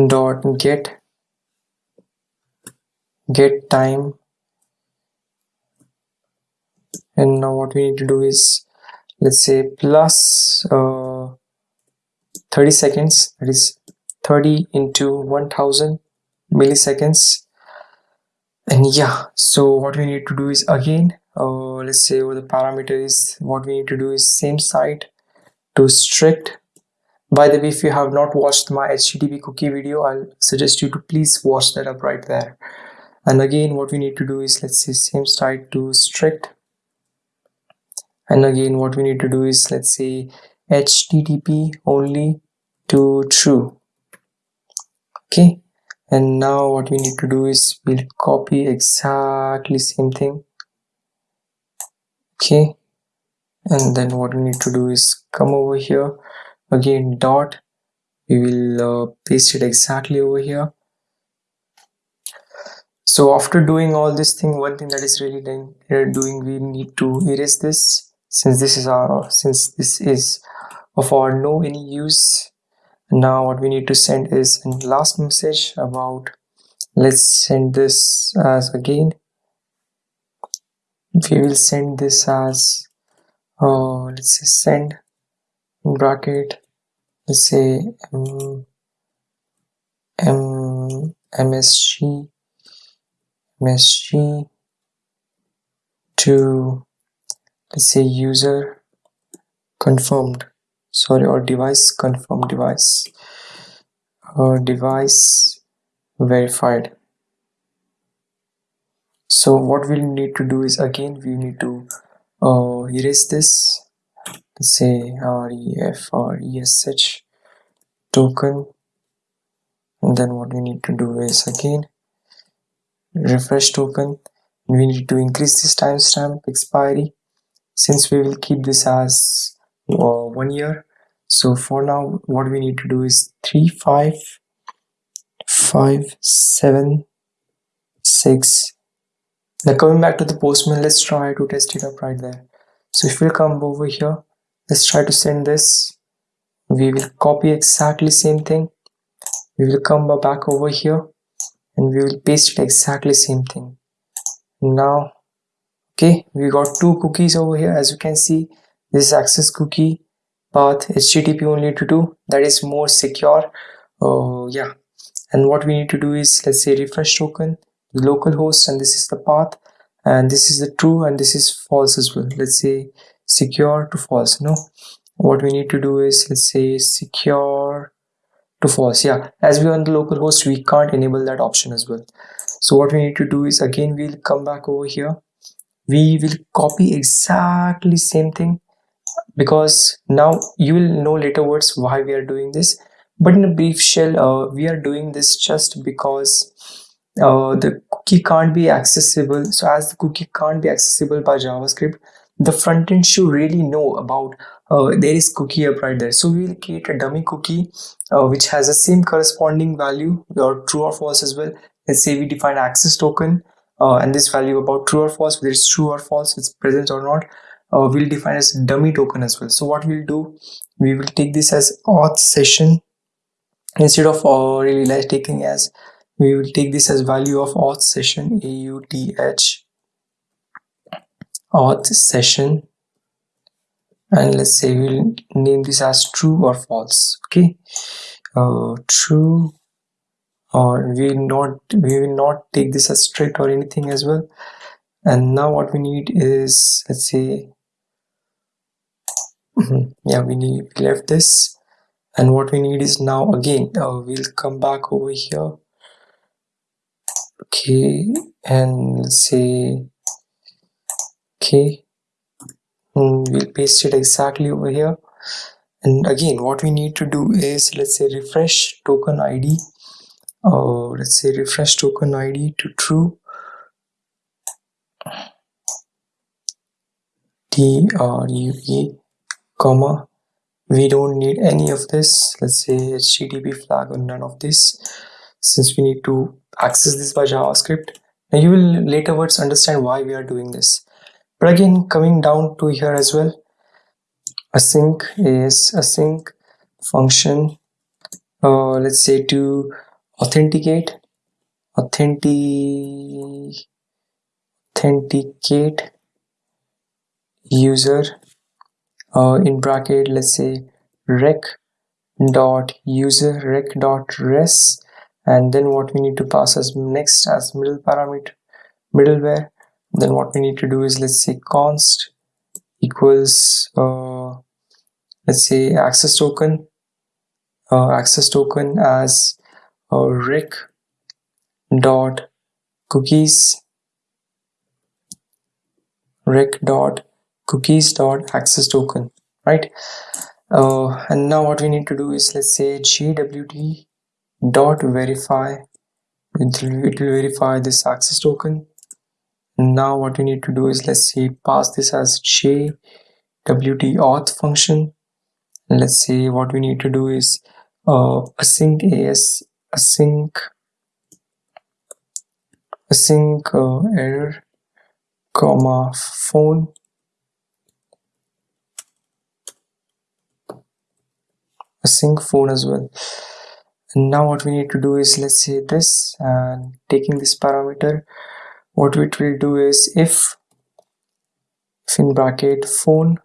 dot get get time. And now what we need to do is let's say plus uh, 30 seconds that is 30 into 1000 milliseconds. And yeah so what we need to do is again uh, let's say over the parameter is what we need to do is same site to strict by the way if you have not watched my http cookie video i'll suggest you to please watch that up right there and again what we need to do is let's say same site to strict. And again what we need to do is let's say http only to true. Okay? And now what we need to do is we'll copy exactly same thing. Okay? And then what we need to do is come over here. Again dot. We will uh, paste it exactly over here so after doing all this thing one thing that is really uh, doing we need to erase this. Since this is our since this is of our no any use now what we need to send is a last message about let's send this as again. We will send this as uh, let's say send bracket let's say um, M, msg msg to let's say user confirmed. Sorry or device confirmed device. Or device verified. So what we'll need to do is again we need to uh, erase this. Let's say ref or esh token. And then what we need to do is again refresh token we need to increase this timestamp expiry since we will keep this as uh, one year. So for now what we need to do is three five five seven six. Now coming back to the postman let's try to test it up right there. So if we come over here let's try to send this. We will copy exactly same thing. We will come back over here and we will paste it exactly same thing. Now okay we got two cookies over here. As you can see this access cookie path http only to do. That is more secure. Oh yeah. And what we need to do is let's say refresh token localhost and this is the path. And this is the true and this is false as well. Let's say secure to false no? What we need to do is let's say secure to false yeah as we are on the local host we can't enable that option as well. So what we need to do is again we'll come back over here. We will copy exactly same thing because now you will know later words why we are doing this. But in a brief shell uh, we are doing this just because uh, the cookie can't be accessible. So as the cookie can't be accessible by javascript the front end should really know about uh, there is cookie up right there. So we will create a dummy cookie uh, which has the same corresponding value or true or false as well. Let's say we define access token uh, and this value about true or false whether it's true or false it's present or not uh, we'll define as dummy token as well. So what we'll do we will take this as auth session. Instead of uh, really like taking as we will take this as value of auth session auth auth session. And let's say we'll name this as true or false okay? Uh, true or we will not we will not take this as strict or anything as well. And now what we need is let's say yeah we need we left this. And what we need is now again uh, we'll come back over here. Okay and let's say okay. Mm, we'll paste it exactly over here. And again what we need to do is let's say refresh token id uh, let's say refresh token id to true t r u e comma we don't need any of this. Let's say http flag or none of this. Since we need to access this by javascript. Now you will later words understand why we are doing this again coming down to here as well async is async function uh, let's say to authenticate authenticate authenticate user uh, in bracket let's say rec dot user rec dot res and then what we need to pass as next as middle parameter middleware then what we need to do is let's say const equals uh, let's say access token uh, access token as uh, rec dot cookies rec dot cookies dot access token right? Uh, and now what we need to do is let's say jwt dot verify it will, it will verify this access token now what we need to do is let's say pass this as jwt auth function. Let's say what we need to do is uh, async as async async uh, error comma phone. Async phone as well. And now what we need to do is let's say this and taking this parameter what it will do is if, in bracket phone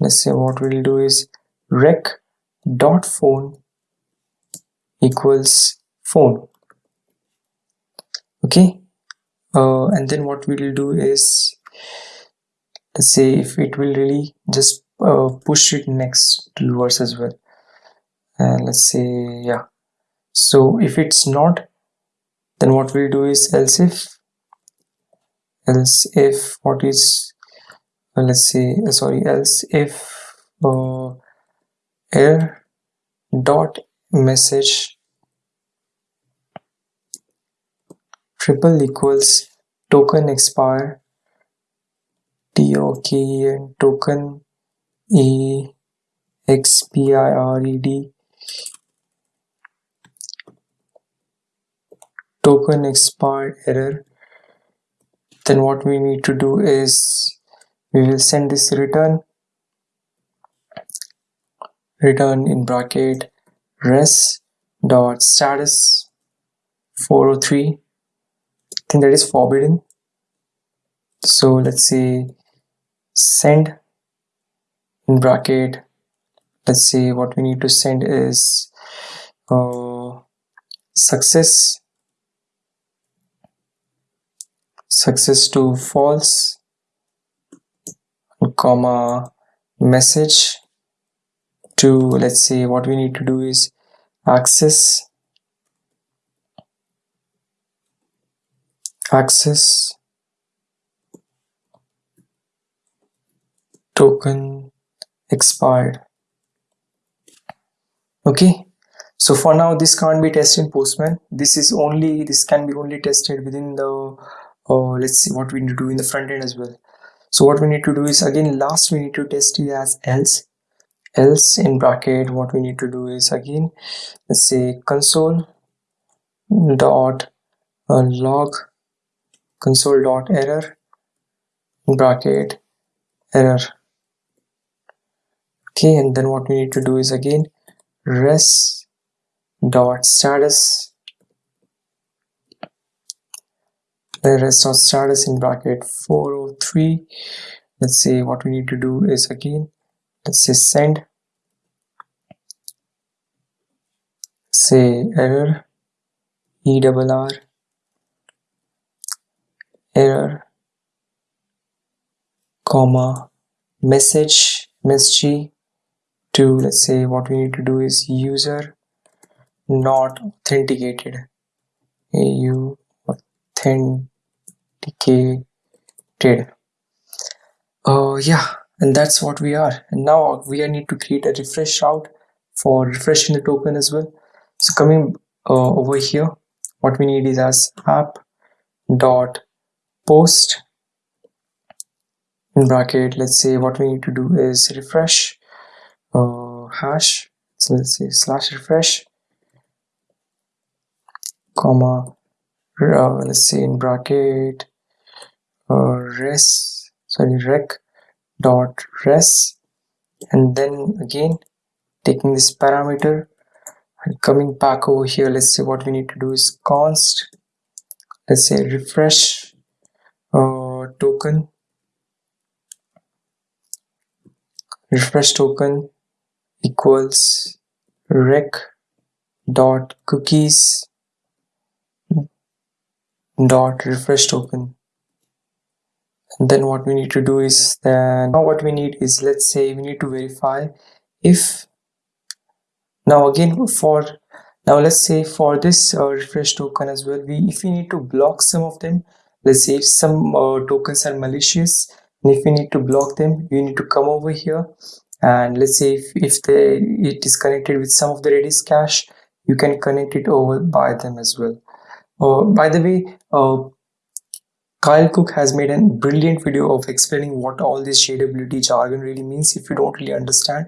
let's say what we'll do is rec dot phone equals phone. Okay? Uh, and then what we'll do is let's say if it will really just uh, push it next to yours as well. And let's say yeah. So if it's not then what we'll do is else if else if what is uh, let's say uh, sorry else if uh, error dot message triple equals token expire tok and token e x p i r e d token expired error then what we need to do is we will send this return return in bracket res dot status 403 I think that is forbidden. So let's say send in bracket. Let's say what we need to send is uh, success success to false comma message to let's say what we need to do is access access token expired. Okay so for now this can't be tested in postman. This is only this can be only tested within the uh, let's see what we need to do in the front end as well. So what we need to do is again last we need to test it as else. Else in bracket what we need to do is again let's say console dot uh, log console dot error bracket error. Okay and then what we need to do is again res dot status the dot status in bracket 403 let's say what we need to do is again let's say send. Say error e double r. Error comma message msg to let's say what we need to do is user not authenticated. Au authenticated uh yeah and that's what we are. And now we need to create a refresh route for refreshing the token as well. So coming uh, over here what we need is as app dot post in bracket let's say what we need to do is refresh uh, hash so let's say slash refresh comma uh, let's say in bracket res sorry rec dot res. And then again taking this parameter and coming back over here let's say what we need to do is const let's say refresh uh, token. Refresh token equals rec dot cookies dot refresh token and then what we need to do is then now what we need is let's say we need to verify if now again for now let's say for this uh, refresh token as well we if we need to block some of them let's say if some uh, tokens are malicious and if we need to block them you need to come over here. And let's say if, if they it is connected with some of the redis cache you can connect it over by them as well. Uh, by the way uh, Kyle Cook has made a brilliant video of explaining what all this JWT jargon really means if you don't really understand.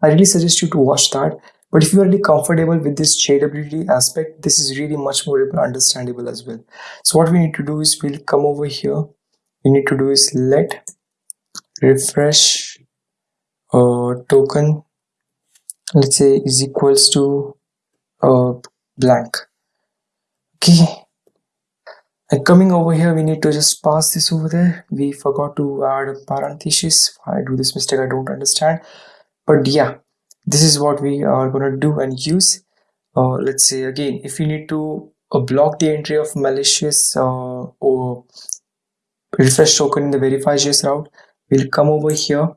I really suggest you to watch that. But if you are really comfortable with this JWT aspect, this is really much more understandable as well. So what we need to do is we'll come over here. We need to do is let refresh uh, token, let's say is equals to uh, blank. Okay, and coming over here we need to just pass this over there. We forgot to add a parenthesis. I do this mistake i don't understand. But yeah this is what we are going to do and use. Uh, let's say again if you need to uh, block the entry of malicious uh, or refresh token in the verify verify.js route we'll come over here.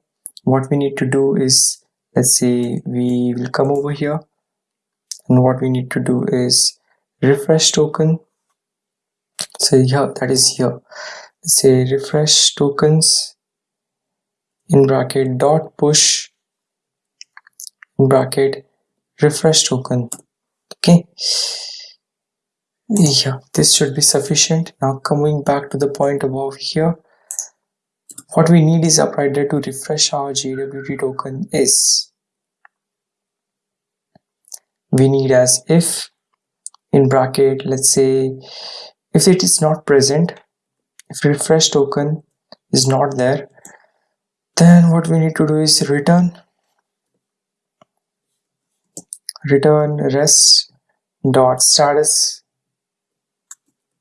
What we need to do is let's say we will come over here. And what we need to do is refresh token so yeah that is here. Say refresh tokens in bracket dot push in bracket refresh token. Okay. Yeah this should be sufficient. Now coming back to the point above here what we need is a provider to refresh our JWT token is. We need as if in bracket let's say if it is not present if refresh token is not there then what we need to do is return return res dot status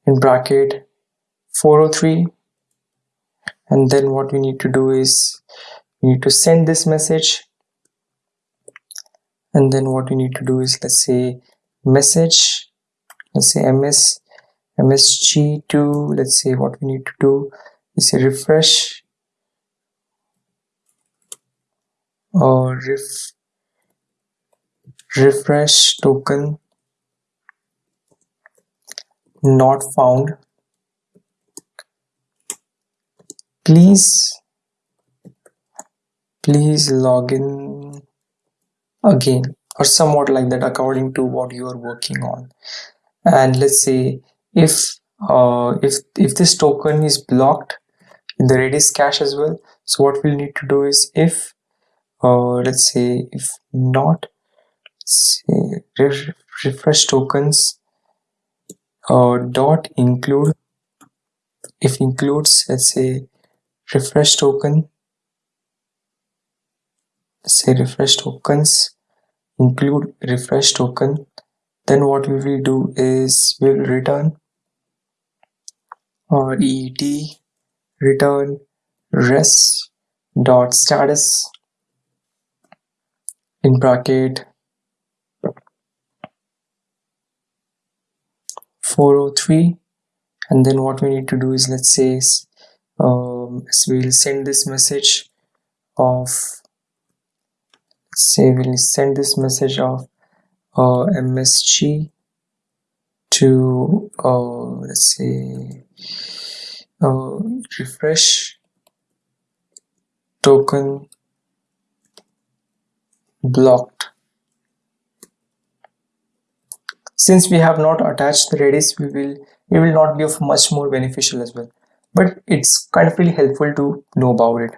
in bracket 403 and then what we need to do is we need to send this message. And then what we need to do is let's say message let's say ms msg2 let's say what we need to do is refresh or ref refresh token not found. Please please log in again or somewhat like that according to what you are working on. And let's say if uh, if if this token is blocked in the redis cache as well so what we'll need to do is if uh, let's say if not say ref refresh tokens uh, dot include if includes let's say refresh token say refresh tokens include refresh token then what we will do is we'll return or et return res dot status in bracket 403 and then what we need to do is let's say um, so we'll send this message of say we'll send this message of uh, msg to uh, let's say Um, refresh token blocked. Since we have not attached the redis we will it will not be of much more beneficial as well. But it's kind of really helpful to know about it.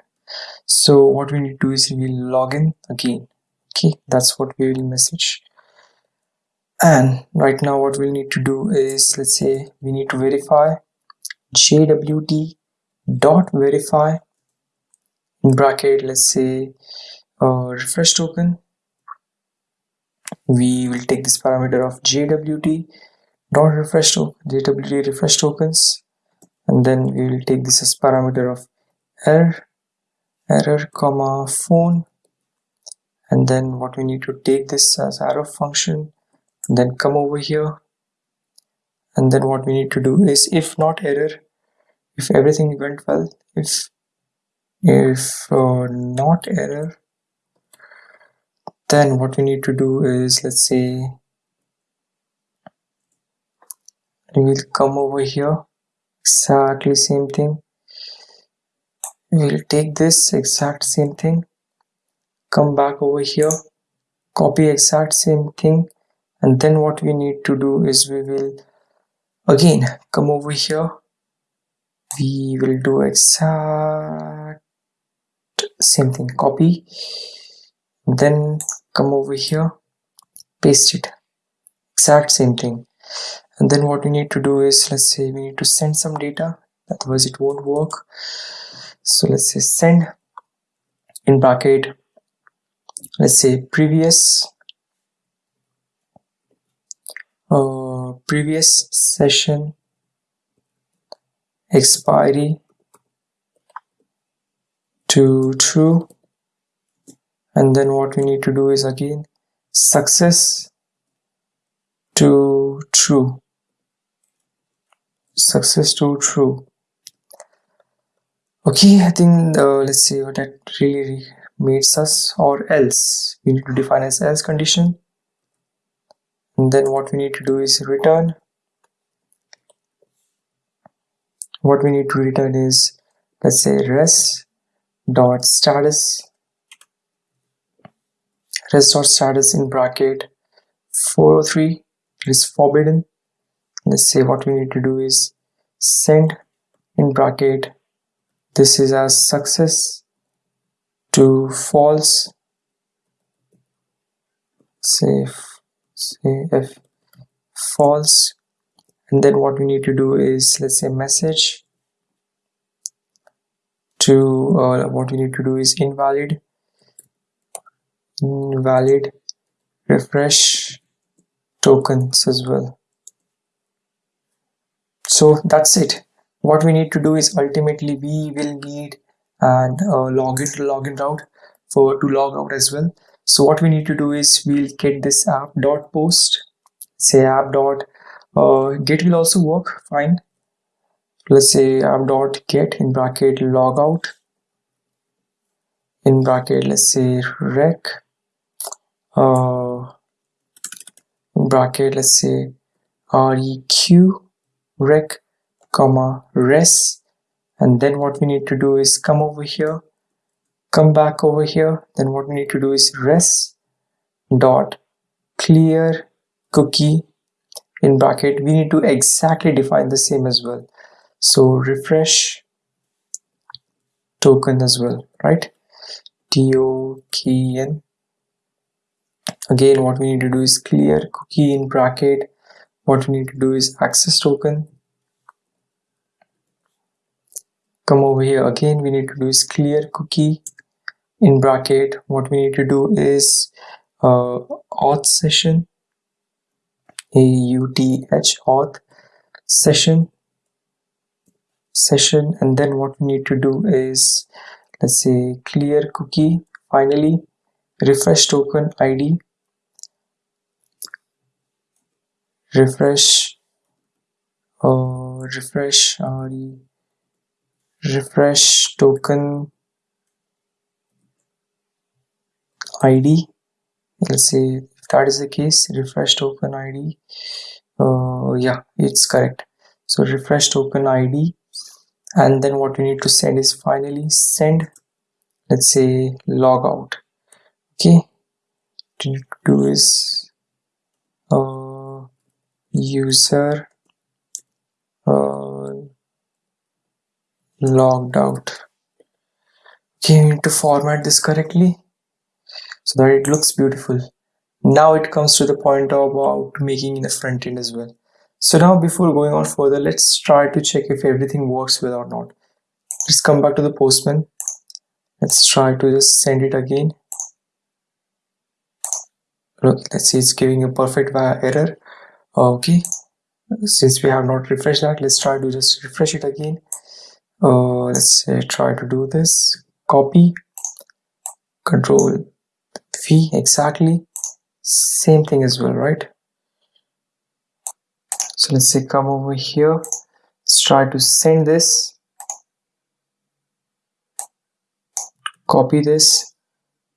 So what we need to do is we will log in again. Okay that's what we will message. And right now what we'll need to do is let's say we need to verify jwt dot verify in bracket let's say uh, refresh token. We will take this parameter of jwt dot refresh token jwt refresh tokens. And then we will take this as parameter of error error comma phone. And then what we need to take this as arrow function then come over here and then what we need to do is if not error if everything went well if if uh, not error then what we need to do is let's say we will come over here exactly same thing. We'll take this exact same thing come back over here copy exact same thing. And then what we need to do is we will again come over here. We will do exact same thing. Copy. Then come over here. Paste it. Exact same thing. And then what we need to do is let's say we need to send some data. Otherwise it won't work. So let's say send in bracket. Let's say previous uh, previous session expiry to true. And then what we need to do is again success to true. Success to true. Okay i think uh, let's see what that really makes us or else. We need to define as else condition then what we need to do is return. What we need to return is let's say res dot status. Restore status in bracket 403 is forbidden. Let's say what we need to do is send in bracket this is as success to false. Say say if false and then what we need to do is let's say message to uh, what we need to do is invalid invalid refresh tokens as well. So that's it. What we need to do is ultimately we will need and uh, login to login route for to log out as well so what we need to do is we'll get this app dot post say app dot uh, get will also work fine. Let's say app dot get in bracket logout in bracket let's say rec uh, in bracket let's say req rec comma res. And then what we need to do is come over here come back over here then what we need to do is res dot clear cookie in bracket. We need to exactly define the same as well. So refresh token as well right? Token again what we need to do is clear cookie in bracket. What we need to do is access token. Come over here again. We need to do is clear cookie in bracket what we need to do is uh, auth session a-u-t-h auth session session and then what we need to do is let's say clear cookie. Finally refresh token id refresh uh, refresh id refresh token id let's say if that is the case refresh token id uh, yeah it's correct. So refresh token id and then what we need to send is finally send let's say log out okay? What you do is uh, user uh, logged out. Okay you need to format this correctly so that it looks beautiful now it comes to the point about making in the front end as well so now before going on further, let's try to check if everything works well or not. Let's come back to the postman. Let's try to just send it again. Look, let's see, it's giving a perfect error. Okay, since we have not refreshed that, let's try to just refresh it again. Uh, let's say try to do this. Copy, control V exactly. Same thing as well, right? so let's say come over here. Let's try to send this. Copy this.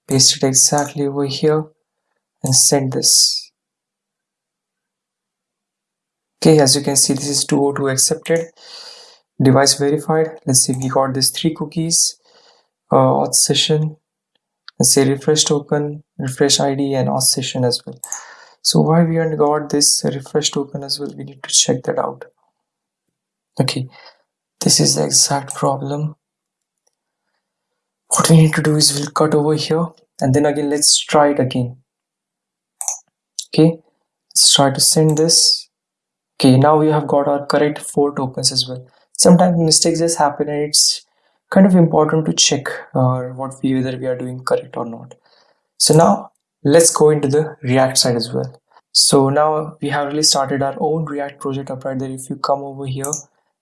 Paste it exactly over here and send this. Okay as you can see this is 202 accepted. Device verified. Let's say we got this three cookies uh, auth session let's say refresh token refresh id and auth session as well. So why we haven't got this refresh token as well? We need to check that out. Okay. This is the exact problem. What we need to do is we'll cut over here and then again let's try it again. Okay. Let's try to send this. Okay. Now we have got our correct four tokens as well. Sometimes mistakes just happen and it's kind of important to check uh, what we whether we are doing correct or not. So now let's go into the react side as well. So now we have really started our own react project up right there. If you come over here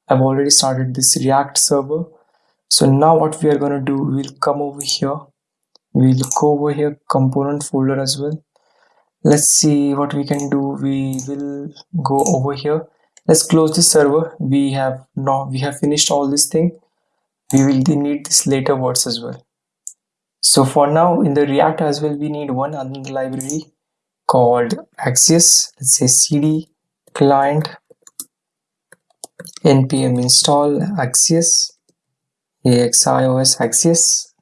i've already started this react server. So now what we are going to do we'll come over here. We'll go over here component folder as well. Let's see what we can do. We will go over here. Let's close this server. We have now we have finished all this thing we will need this later words as well. So for now in the react as well we need one other library called axios. Let's say cd client npm install axios axios axios.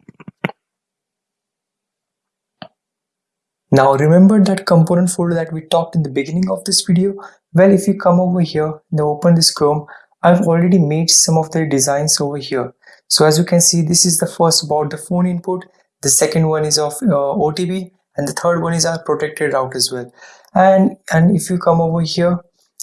Now remember that component folder that we talked in the beginning of this video? Well if you come over here and open this chrome i've already made some of the designs over here so as you can see this is the first about the phone input. The second one is of uh, OTP and the third one is our protected route as well. And and if you come over here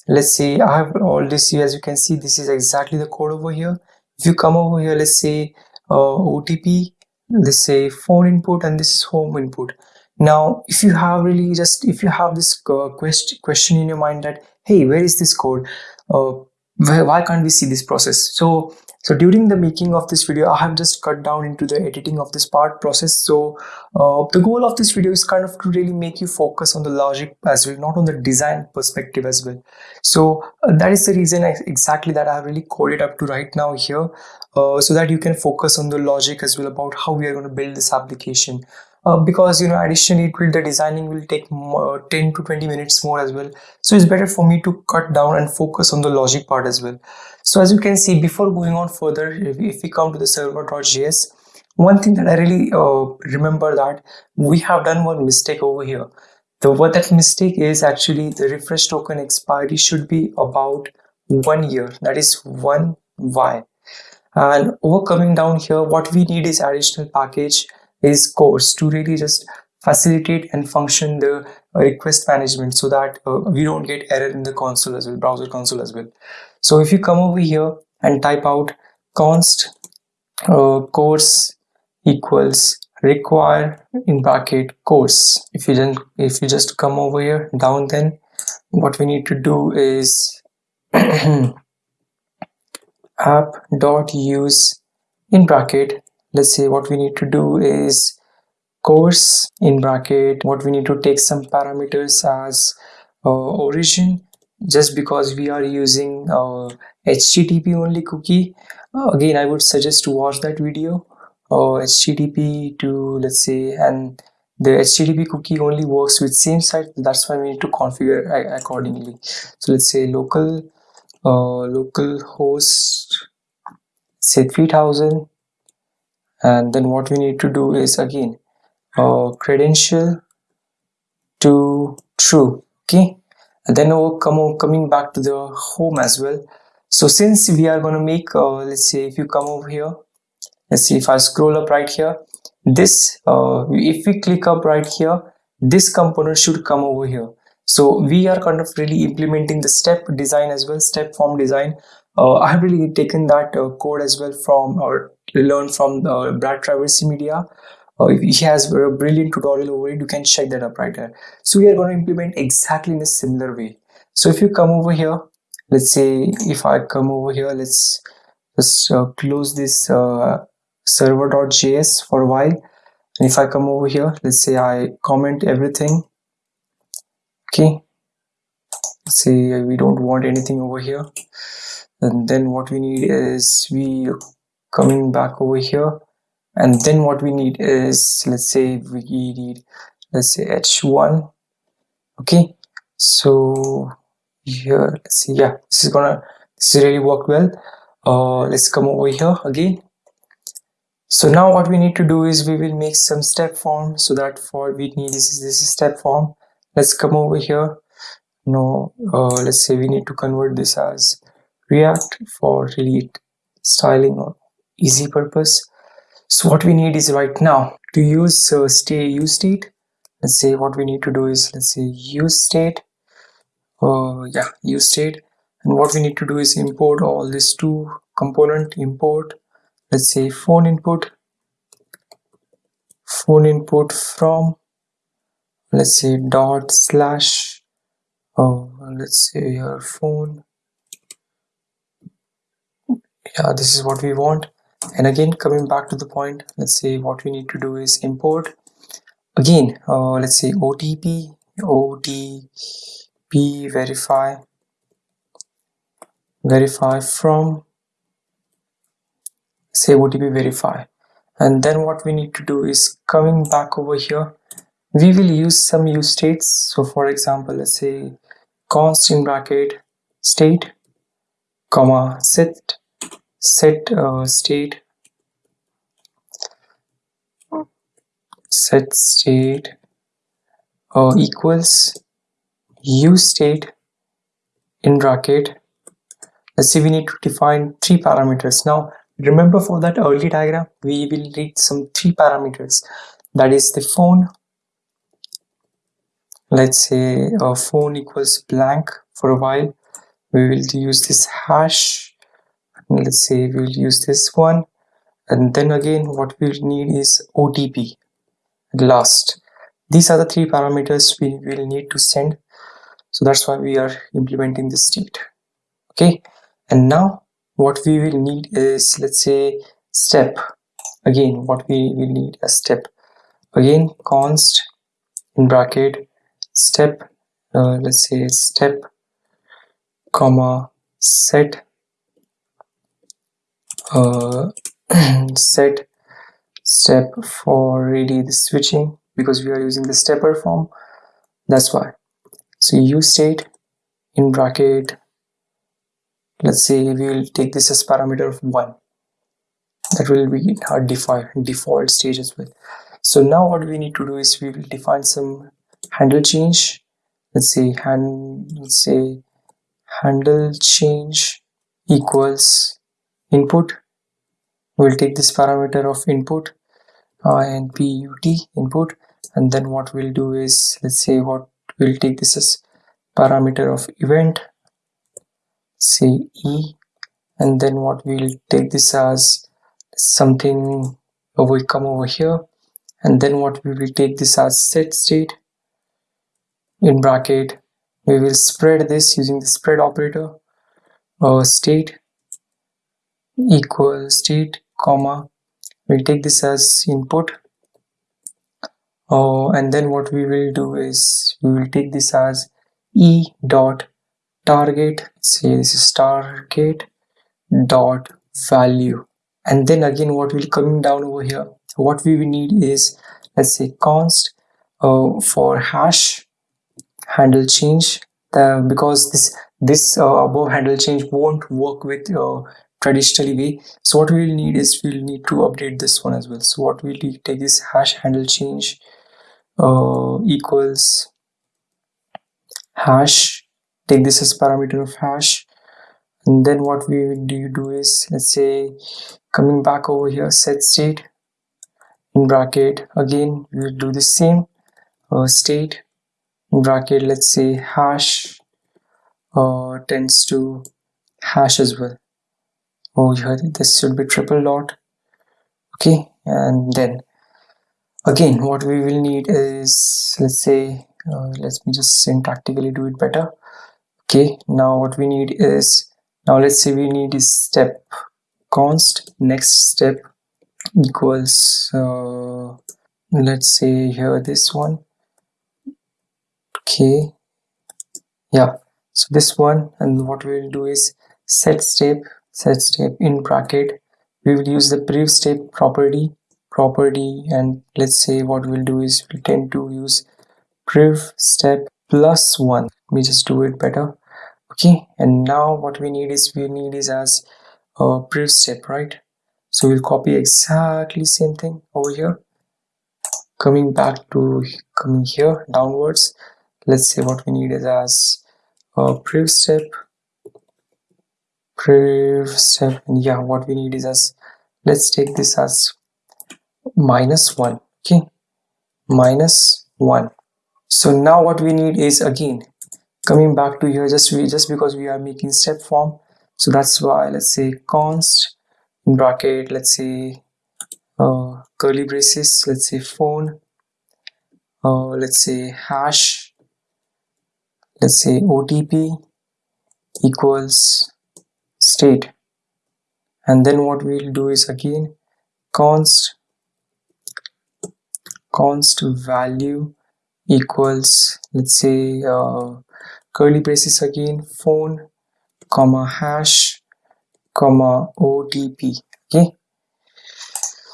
let's say I have all this here as you can see this is exactly the code over here. If you come over here let's say uh, OTP let's say phone input and this is home input. Now if you have really just if you have this uh, question question in your mind that hey where is this code? Uh, why, why can't we see this process? So so during the making of this video, I have just cut down into the editing of this part process. So uh, the goal of this video is kind of to really make you focus on the logic as well, not on the design perspective as well. So uh, that is the reason I, exactly that I have really coded up to right now here uh, so that you can focus on the logic as well about how we are going to build this application. Uh, because you know additionally it will the designing will take more, 10 to 20 minutes more as well so it's better for me to cut down and focus on the logic part as well so as you can see before going on further if, we come to the server.js one thing that i really uh, remember that we have done one mistake over here. The what that mistake is actually the refresh token expiry should be about one year. That is one y. And over coming down here what we need is additional package is cors to really just facilitate and function the request management so that uh, we don't get error in the console as well browser console as well so if you come over here and type out const uh, cors equals require in bracket cors. If you then if you just come over here down then what we need to do is app dot use in bracket. Let's say what we need to do is cors in bracket. What we need to take some parameters as uh, origin just because we are using uh, http only cookie uh, again i would suggest to watch that video uh, http to let's say and the http cookie only works with same site that's why we need to configure accordingly. So let's say local uh, local host say 3000 and then what we need to do is again uh, credential to true okay and then we'll come coming back to the home as well. So since we are going to make uh, let's say if you come over here let's see if i scroll up right here. This uh, if we click up right here this component should come over here. So we are kind of really implementing the step design as well step form design. Uh, i have really taken that uh, code as well from or learned from brad traversy media uh, he has a brilliant tutorial over it you can check that up right? There so we are going to implement exactly in a similar way. So if you come over here let's say if i come over here let's just uh, close this uh, server.js for a while. And if i come over here let's say i comment everything. Okay. Say we don't want anything over here. And then what we need is we coming back over here and then what we need is let's say we need let's say h1 okay so here let's see yeah this is gonna this really work well. Uh let's come over here again. So now what we need to do is we will make some step form so that for we need this is this is step form. Let's come over here. No uh, let's say we need to convert this as react for really styling or easy purpose so what we need is right now to use uh, stay use state. Let's say what we need to do is let's say use state. Uh, yeah use state. And what we need to do is import all these two component import. Let's say phone input. Phone input from let's say dot slash oh let's say your phone. Yeah this is what we want and again coming back to the point let's say what we need to do is import. Again uh, let's say OTP OTP verify verify from say OTP verify. And then what we need to do is coming back over here we will use some use states. So for example let's say const in bracket state comma set set uh, state. Set state uh, equals use state in bracket. Let's see we need to define three parameters. Now remember for that early diagram we will need some three parameters. That is the phone. Let's say a phone equals blank for a while. We will use this hash let's say we'll use this one. And then again what we'll need is OTP last. These are the three parameters we will need to send. So that's why we are implementing this state. Okay. And now what we will need is let's say step. Again what we will need a step. Again const in bracket step uh, let's say step comma set uh, set step for really the switching because we are using the stepper form. That's why. So use state in bracket let's say we will take this as parameter of one. That will be our default default stage as well so now what we need to do is we will define some handle change. Let's say hand let's say handle change equals input. We'll take this parameter of input uh, and put input and then what we'll do is let's say what we'll take this as parameter of event say e and then what we'll take this as something over come over here and then what we will take this as set state. In bracket we will spread this using the spread operator uh, state equal state comma. We'll take this as input. Uh, and then what we will do is we will take this as e dot target. Say this is target dot value. And then again what will coming down over here? What we will need is let's say const uh, for hash handle change. Uh, because this this uh, above handle change won't work with uh, traditionally way. So what we'll need is we'll need to update this one as well. So what we'll take this hash handle change uh, equals hash take this as parameter of hash. And then what we do, do is let's say coming back over here set state in bracket again we will do the same uh, state in bracket let's say hash uh, tends to hash as well oh here this should be triple dot okay and then again what we will need is let's say uh, let me just syntactically do it better. Okay now what we need is now let's say we need is step const. Next step equals uh, let's say here this one. Okay yeah so this one and what we will do is set step set step in bracket. We will use the prev step property property and let's say what we'll do is we tend to use prev step plus one. Let me just do it better. Okay and now what we need is we need is as a prev step right? So we'll copy exactly same thing over here. Coming back to coming here downwards let's say what we need is as a prev step and yeah what we need is as let's take this as minus 1 okay? Minus 1 so now what we need is again coming back to here just we just because we are making step form so that's why let's say const in bracket let's say uh, curly braces let's say phone uh, let's say hash let's say OTP equals state. And then what we'll do is again const const value equals let's say uh, curly braces again phone comma hash comma OTP okay?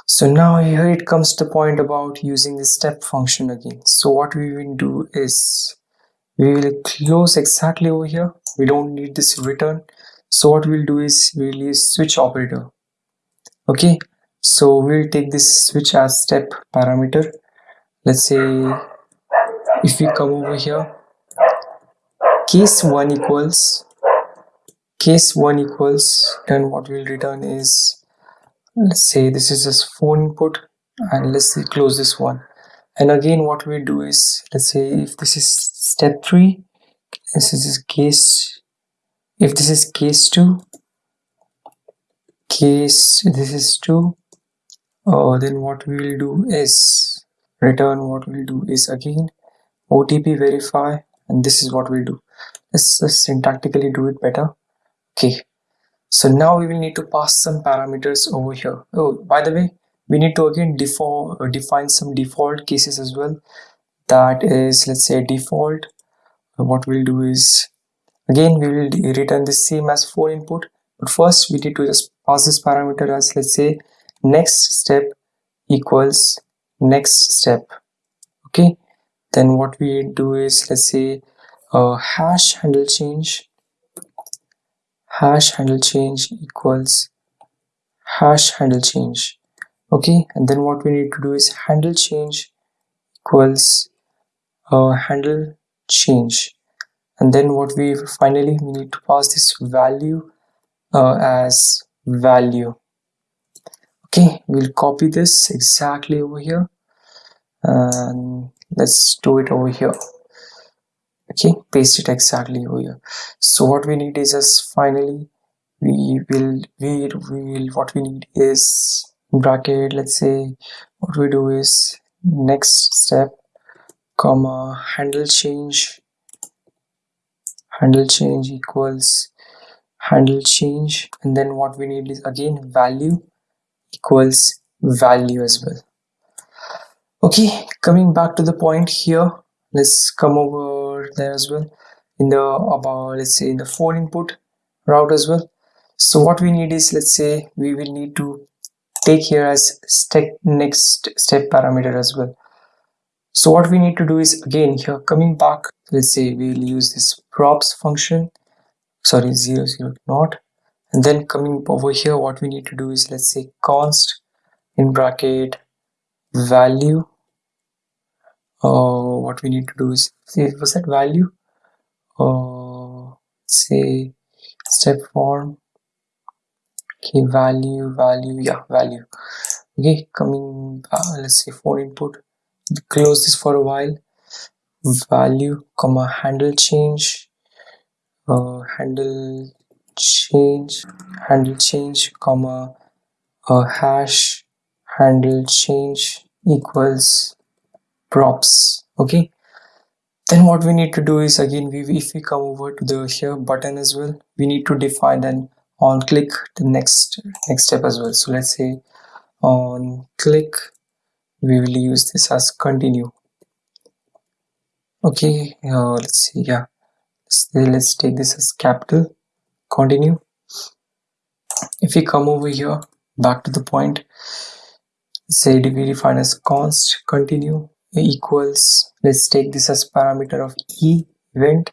So now here it comes to point about using the step function again. So what we will do is we will close exactly over here. We don't need this return so what we'll do is we'll use switch operator. Okay? So we'll take this switch as step parameter. Let's say if we come over here case 1 equals case 1 equals then what we'll return is let's say this is just phone input and let's say close this one. And again what we'll do is let's say if this is step 3 this is case if this is case 2 case this is 2 uh, then what we will do is return what we'll do is again OTP verify and this is what we'll do. Let's just syntactically do it better. Okay. So now we will need to pass some parameters over here. Oh by the way we need to again default uh, define some default cases as well. That is let's say default what we'll do is again we will return the same as phone input but first we need to just pass this parameter as let's say next step equals next step okay? Then what we do is let's say uh, hash handle change. Hash handle change equals hash handle change okay? And then what we need to do is handle change equals uh, handle change and then what we finally we need to pass this value uh, as value. Okay we'll copy this exactly over here. And let's do it over here. Okay paste it exactly over here. So what we need is just finally we will we will what we need is bracket let's say what we do is next step comma handle change handle change equals handle change and then what we need is again value equals value as well. Okay coming back to the point here let's come over there as well. In the about let's say in the phone input route as well. So what we need is let's say we will need to take here as step next step parameter as well so what we need to do is again here coming back let's say we'll use this props function. Sorry zero zero not. And then coming over here what we need to do is let's say const in bracket value. Uh, what we need to do is say, was that value? Uh, say step form. Okay value value yeah value. Okay coming uh, let's say for input close this for a while. Value comma handle change. Uh, handle change. Handle change comma uh, hash. Handle change equals props. Okay? Then what we need to do is again we if we come over to the here button as well we need to define an on click the next next step as well. So let's say on click we will use this as continue. Okay uh, let's see yeah. Let's, let's take this as capital continue. If we come over here back to the point say we define as const continue equals let's take this as parameter of e event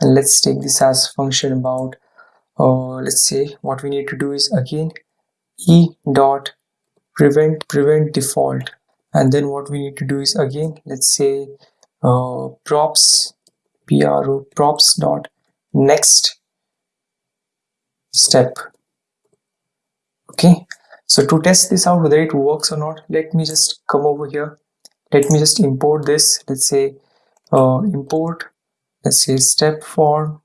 and let's take this as function about uh, let's say what we need to do is again e dot prevent prevent default and then what we need to do is again let's say uh, props pro props dot next step. Okay. So to test this out whether it works or not let me just come over here. Let me just import this. Let's say uh, import let's say step form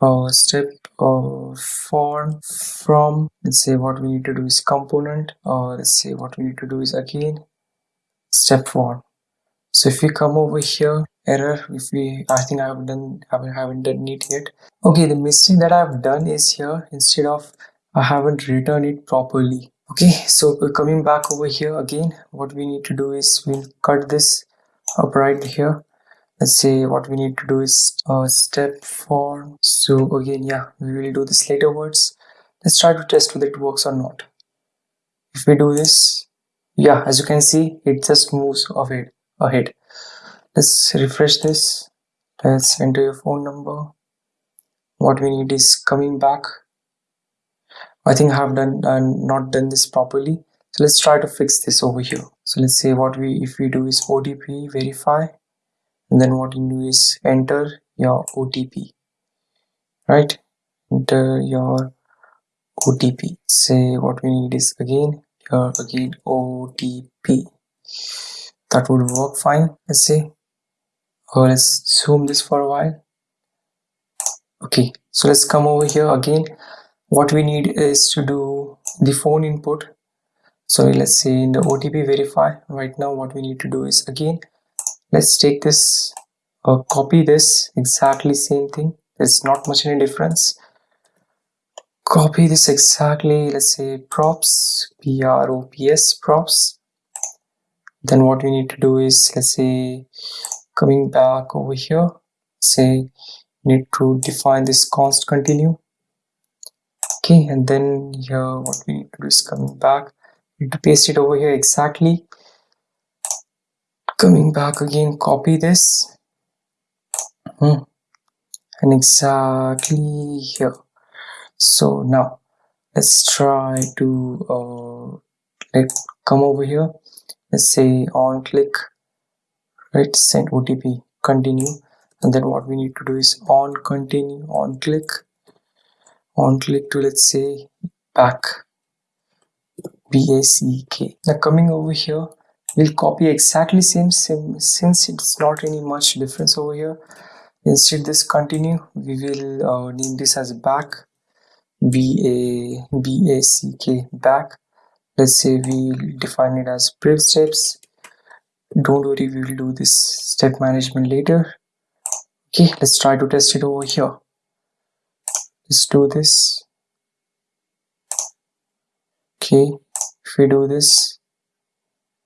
uh, step uh, form from let's say what we need to do is component uh, let's say what we need to do is again step form so if we come over here error if we i think i have done I haven't done it yet. Okay the mistake that i've done is here instead of i haven't written it properly. Okay so coming back over here again. What we need to do is we'll cut this up right here. Let's say what we need to do is uh, step form so again yeah we will do this later words. Let's try to test whether it works or not. If we do this yeah as you can see it just moves ahead ahead. Let's refresh this. Let's enter your phone number. What we need is coming back. I think I have done uh, not done this properly. So let's try to fix this over here. So let's say what we if we do is OTP verify. And then what you do is enter your OTP right? Enter your OTP say what we need is again here again OTP that would work fine. Let's say or let's zoom this for a while. Okay so let's come over here again. What we need is to do the phone input. So let's say in the OTP verify right now what we need to do is again let's take this uh, copy this exactly same thing. There's not much any difference copy this exactly let's say props props props. Then what we need to do is let's say coming back over here say need to define this const continue. Okay and then here what we need to do is coming back. Need to paste it over here exactly. Coming back again copy this. Hmm. and exactly here so now let's try to uh, let come over here. Let's say on click right send otp continue. And then what we need to do is on continue on click. On click to let's say back. B-a-c-k now coming over here we'll copy exactly same, same since it's not any much difference over here. Instead this continue we will uh, name this as back b a b a c k back. Let's say we define it as priv steps. Don't worry we will do this step management later. Okay let's try to test it over here. Let's do this. Okay if we do this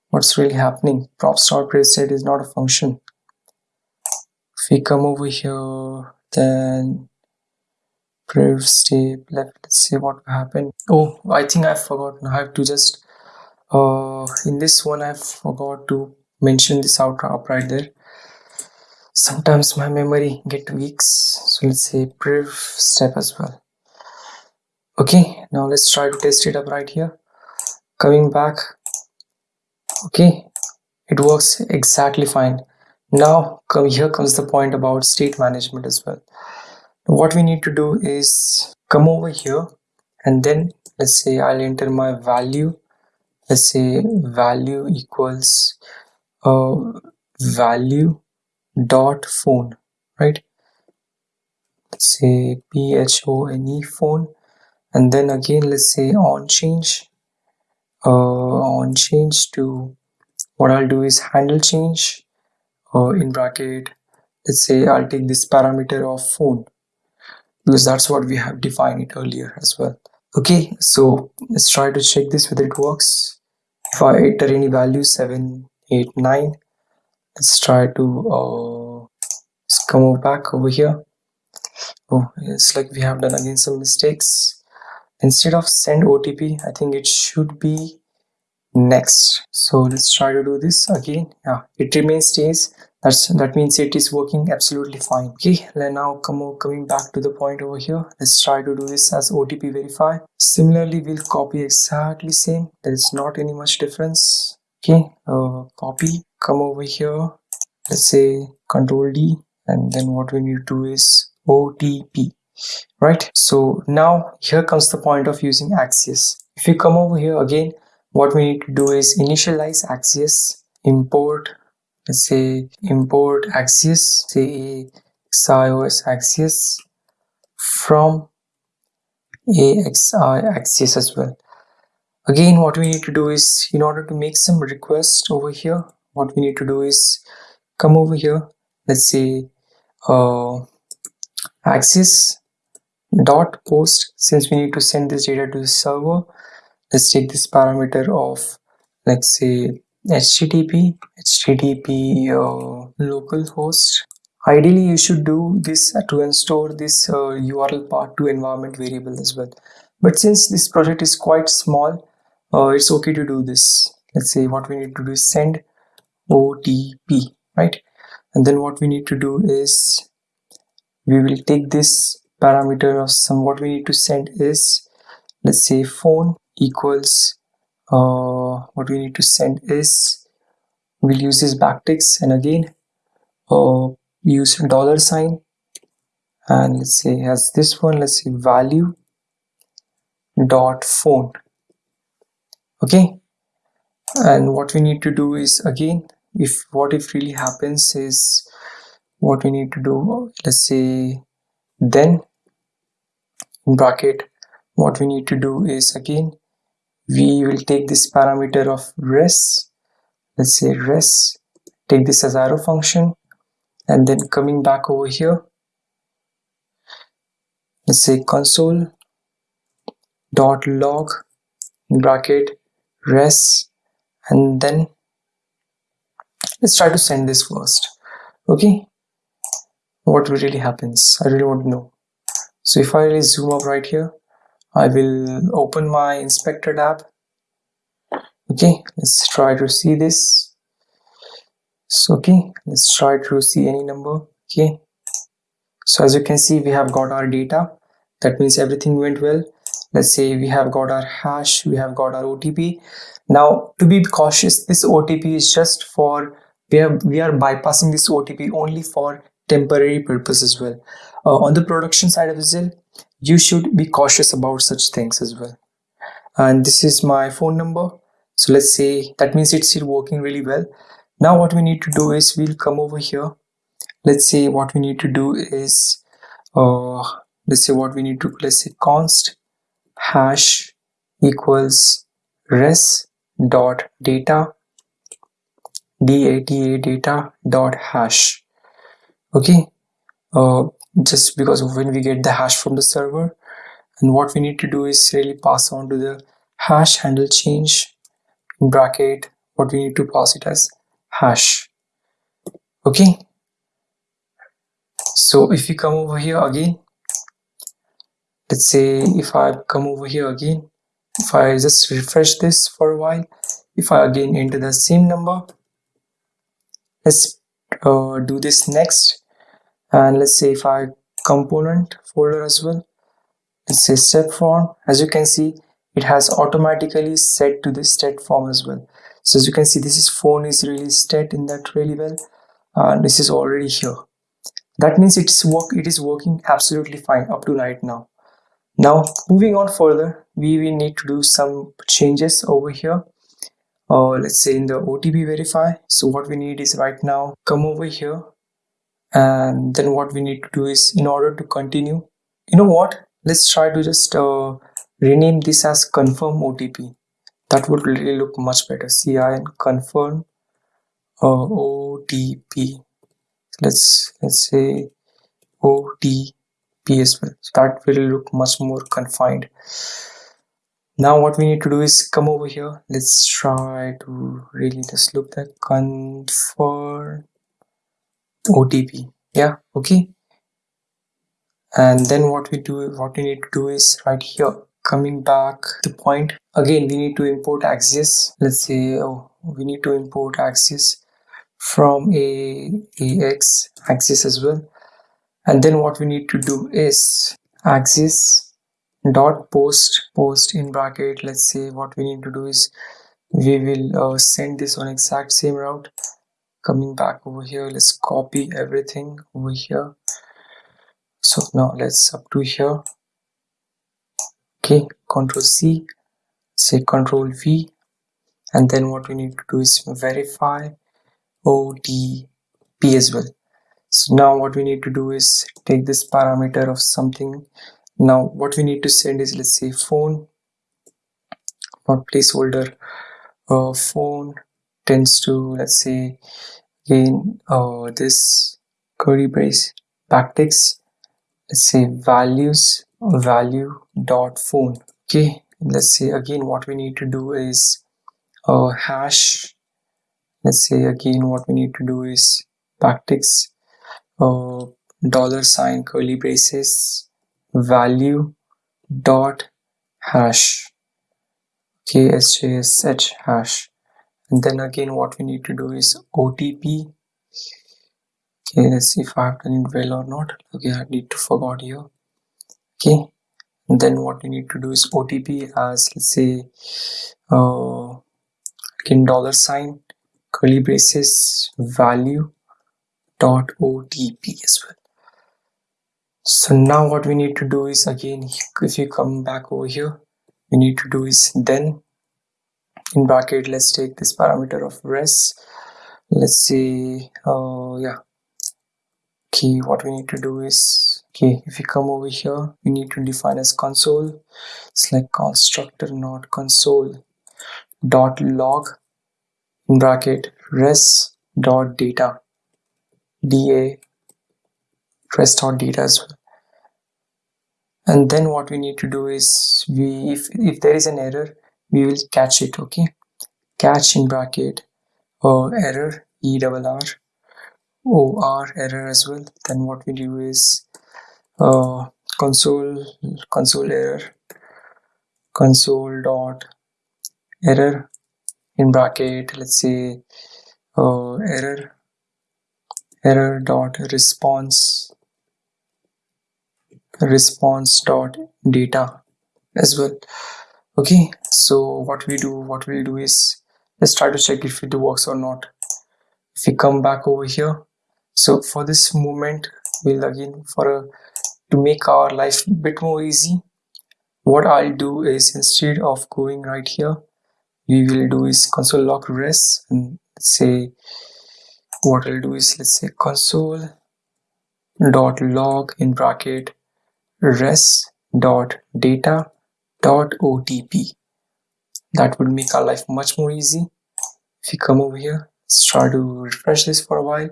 what's really happening? Props.priv_set is not a function. If we come over here then priv step left let's see what happened. Oh i think i forgot i have to just uh in this one i forgot to mention this out up right there. Sometimes my memory get weak so let's say priv step as well. Okay now let's try to test it up right here. Coming back. Okay it works exactly fine. Now come here comes the point about state management as well what we need to do is come over here and then let's say I'll enter my value. Let's say value equals uh, value dot phone right? Let's say p-h-o-n-e phone. And then again let's say on change uh, on change to what I'll do is handle change uh, in bracket. Let's say I'll take this parameter of phone because that's what we have defined it earlier as well. Okay so let's try to check this whether it works. If I enter any value 7 8 9 let's try to uh, let's come back over here. Oh it's like we have done again some mistakes. Instead of send OTP I think it should be next. So let's try to do this again. Yeah it remains stays that's that means it is working absolutely fine. Okay then now come coming back to the point over here let's try to do this as otp verify. Similarly we'll copy exactly same. There is not any much difference. Okay uh, copy come over here let's say control d and then what we need to do is otp right? So now here comes the point of using axios. If you come over here again what we need to do is initialize axios import say import axios say xios axios from axi axios as well. Again what we need to do is in order to make some request over here what we need to do is come over here let's say uh, axios dot post. Since we need to send this data to the server let's take this parameter of let's say http http uh, localhost ideally you should do this to store this uh, url part to environment variable as well. But since this project is quite small uh, it's okay to do this. Let's say what we need to do is send otp right? And then what we need to do is we will take this parameter of some what we need to send is let's say phone equals uh, what we need to send is we'll use this backticks and again uh, use dollar sign. And let's say as this one let's say value dot phone. Okay? And what we need to do is again if what if really happens is what we need to do let's say then in bracket what we need to do is again we will take this parameter of res. Let's say res. Take this as arrow function. And then coming back over here. Let's say console dot log bracket res. And then let's try to send this first. Okay? What really happens? I really want to know. So if i really zoom up right here i will open my inspector tab. Okay let's try to see this. So okay let's try to see any number. Okay. So as you can see we have got our data. That means everything went well. Let's say we have got our hash we have got our otp now to be cautious this otp is just for we are we are bypassing this otp only for temporary purpose as well. Uh, on the production side of Zelle, you should be cautious about such things as well. And this is my phone number. So let's say that means it's still working really well. Now what we need to do is we'll come over here. Let's say what we need to do is uh let's say what we need to let's say const hash equals res dot data data data dot hash. Okay? Uh just because when we get the hash from the server and what we need to do is really pass on to the hash handle change bracket what we need to pass it as hash. Okay? So if we come over here again let's say if I come over here again if I just refresh this for a while if I again enter the same number let's uh, do this next and let's say if I component folder as well. Let's say step form. As you can see it has automatically set to the state form as well. So as you can see this is phone is really set in that really well. And this is already here. That means it's work it is working absolutely fine up to right now. Now moving on further we will need to do some changes over here. Uh, let's say in the OTP verify. So what we need is right now come over here and then what we need to do is in order to continue you know what? Let's try to just uh, rename this as confirm OTP that would really look much better. CI and confirm uh, OTP let's let's say OTP as well. So that will look much more confined. Now what we need to do is come over here. Let's try to really just look at confirm OTP yeah okay. And then what we do what we need to do is right here coming back the point. Again we need to import axios. Let's say oh we need to import axios from a ax axios as well. And then what we need to do is axios dot post post in bracket. Let's say what we need to do is we will uh, send this on exact same route coming back over here. Let's copy everything over here. So now let's up to here. Okay control c say control v. And then what we need to do is verify otp as well. So now what we need to do is take this parameter of something. Now what we need to send is let's say phone. Or placeholder uh, phone tends to let's say again uh, this curly brace backticks let's say values value dot phone. Okay let's say again what we need to do is uh, hash. Let's say again what we need to do is backticks uh, dollar sign curly braces value dot hash. Okay sjsh hash and then again what we need to do is otp okay let's see if i have done it well or not. Okay i need to forgot here. Okay and then what we need to do is otp as let's say uh again dollar sign curly braces value dot otp as well. So now what we need to do is again if you come back over here we need to do is then in bracket let's take this parameter of res. Let's see uh yeah. Okay what we need to do is okay if we come over here we need to define as console. It's like constructor not console. Dot log in bracket res dot data. Da res dot data as well. And then what we need to do is we if, if there is an error we will catch it okay? Catch in bracket. Uh, error e double r. Or error as well. Then what we do is uh, console console error. Console dot error. In bracket let's say uh, error. Error dot response. Response dot data as well okay so what we do what we'll do is let's try to check if it works or not. If we come back over here so for this moment we'll again for a to make our life a bit more easy what I'll do is instead of going right here we will do is console log res and say what I'll do is let's say console dot log in bracket res dot data Dot otp that would make our life much more easy. If you come over here let's try to refresh this for a while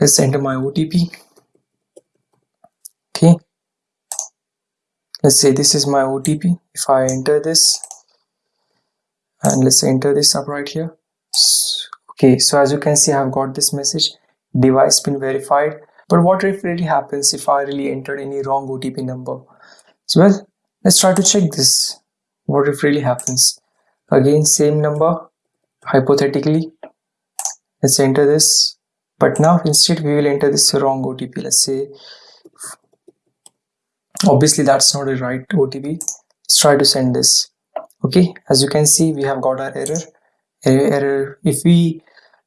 let's enter my OTP okay. Let's say this is my OTP if I enter this and let's enter this up right here. Okay so as you can see I've got this message. Device been verified. But what if really happens if I really entered any wrong OTP number? So well let's try to check this. What if really happens? Again same number hypothetically. Let's enter this. But now instead we will enter this wrong OTP let's say obviously that's not a right OTP let's try to send this. Okay as you can see we have got our error. Error if we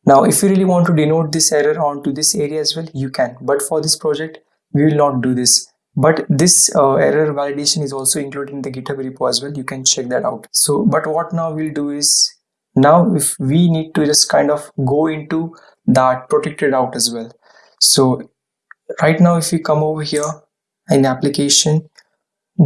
now if you really want to denote this error onto this area as well you can. But for this project we will not do this but this uh, error validation is also included in the github repo as well. You can check that out. So but what now we'll do is now if we need to just kind of go into that protected route as well. So right now if we come over here in application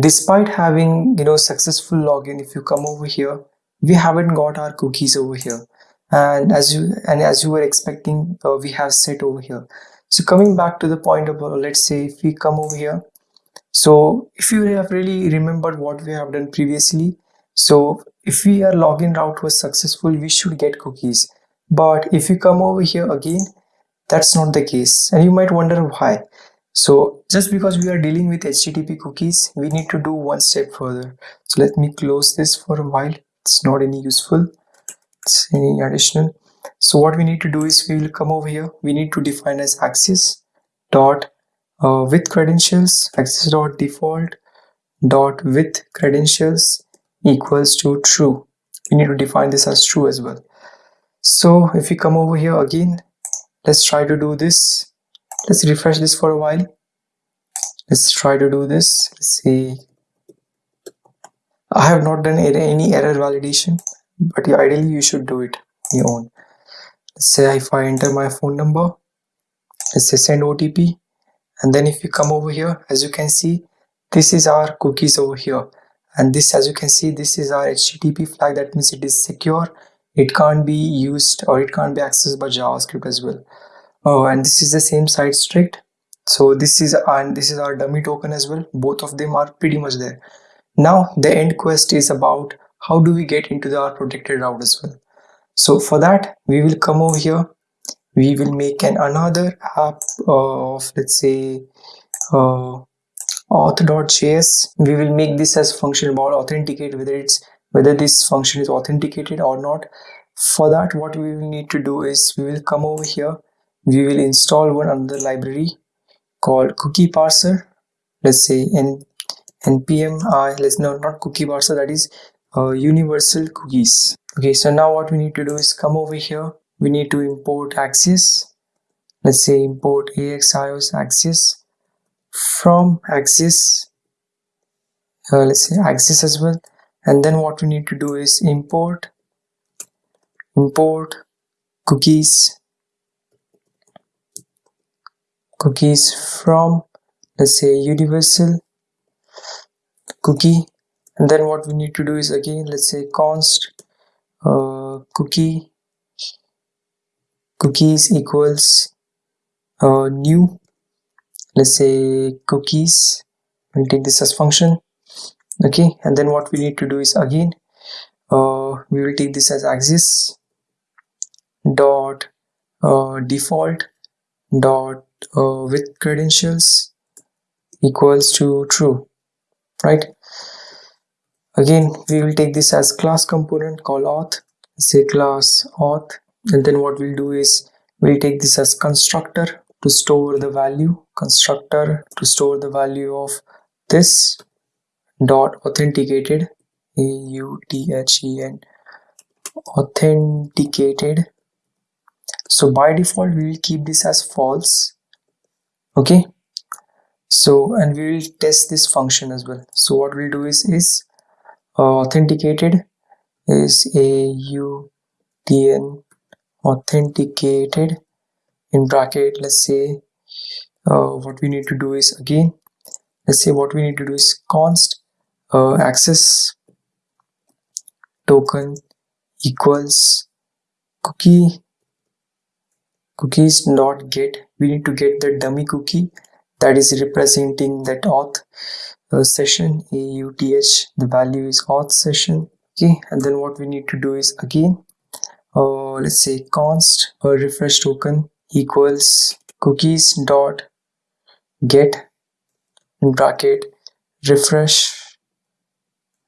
despite having you know successful login if you come over here we haven't got our cookies over here. And as you and as you were expecting uh, we have set over here. So coming back to the point of uh, let's say if we come over here so if you have really remembered what we have done previously so if we are login route was successful we should get cookies. But if you come over here again that's not the case. And you might wonder why. So just because we are dealing with http cookies we need to do one step further. So let me close this for a while. It's not any useful. It's any additional. So what we need to do is we will come over here. We need to define as access dot uh, with credentials access dot default dot with credentials equals to true. We need to define this as true as well. So if we come over here again let's try to do this. Let's refresh this for a while. Let's try to do this. Let's see. I have not done any error validation but ideally you should do it on your own. Let's say if I enter my phone number. Let's say send OTP and then if you come over here as you can see this is our cookies over here. And this as you can see this is our http flag. That means it is secure. It can't be used or it can't be accessed by javascript as well. Oh and this is the same site strict. So this is and this is our dummy token as well. Both of them are pretty much there. Now the end quest is about how do we get into the our protected route as well. So for that we will come over here we will make an another app of let's say uh, auth.js we will make this as function about authenticate whether it's whether this function is authenticated or not. For that what we will need to do is we will come over here. We will install one another library called cookie parser. Let's say in npm uh, let's no not cookie parser that is uh, universal cookies. Okay so now what we need to do is come over here we need to import access let's say import axios access from access uh, let's say access as well. And then what we need to do is import import cookies cookies from let's say universal cookie. And then what we need to do is again let's say const uh, cookie cookies equals uh, new. Let's say cookies we'll take this as function okay? And then what we need to do is again uh, we will take this as axios dot uh, default dot uh, with credentials equals to true right? Again we will take this as class component call auth. Say class auth and then what we'll do is we'll take this as constructor to store the value constructor to store the value of this dot authenticated a u t h e n authenticated. So by default we will keep this as false okay? So and we will test this function as well. So what we'll do is is uh, authenticated is a u t n authenticated in bracket let's say uh, what we need to do is again let's say what we need to do is const uh, access token equals cookie cookies not get we need to get the dummy cookie that is representing that auth uh, session auth the value is auth session okay and then what we need to do is again uh, let's say const a refresh token equals cookies dot get in bracket refresh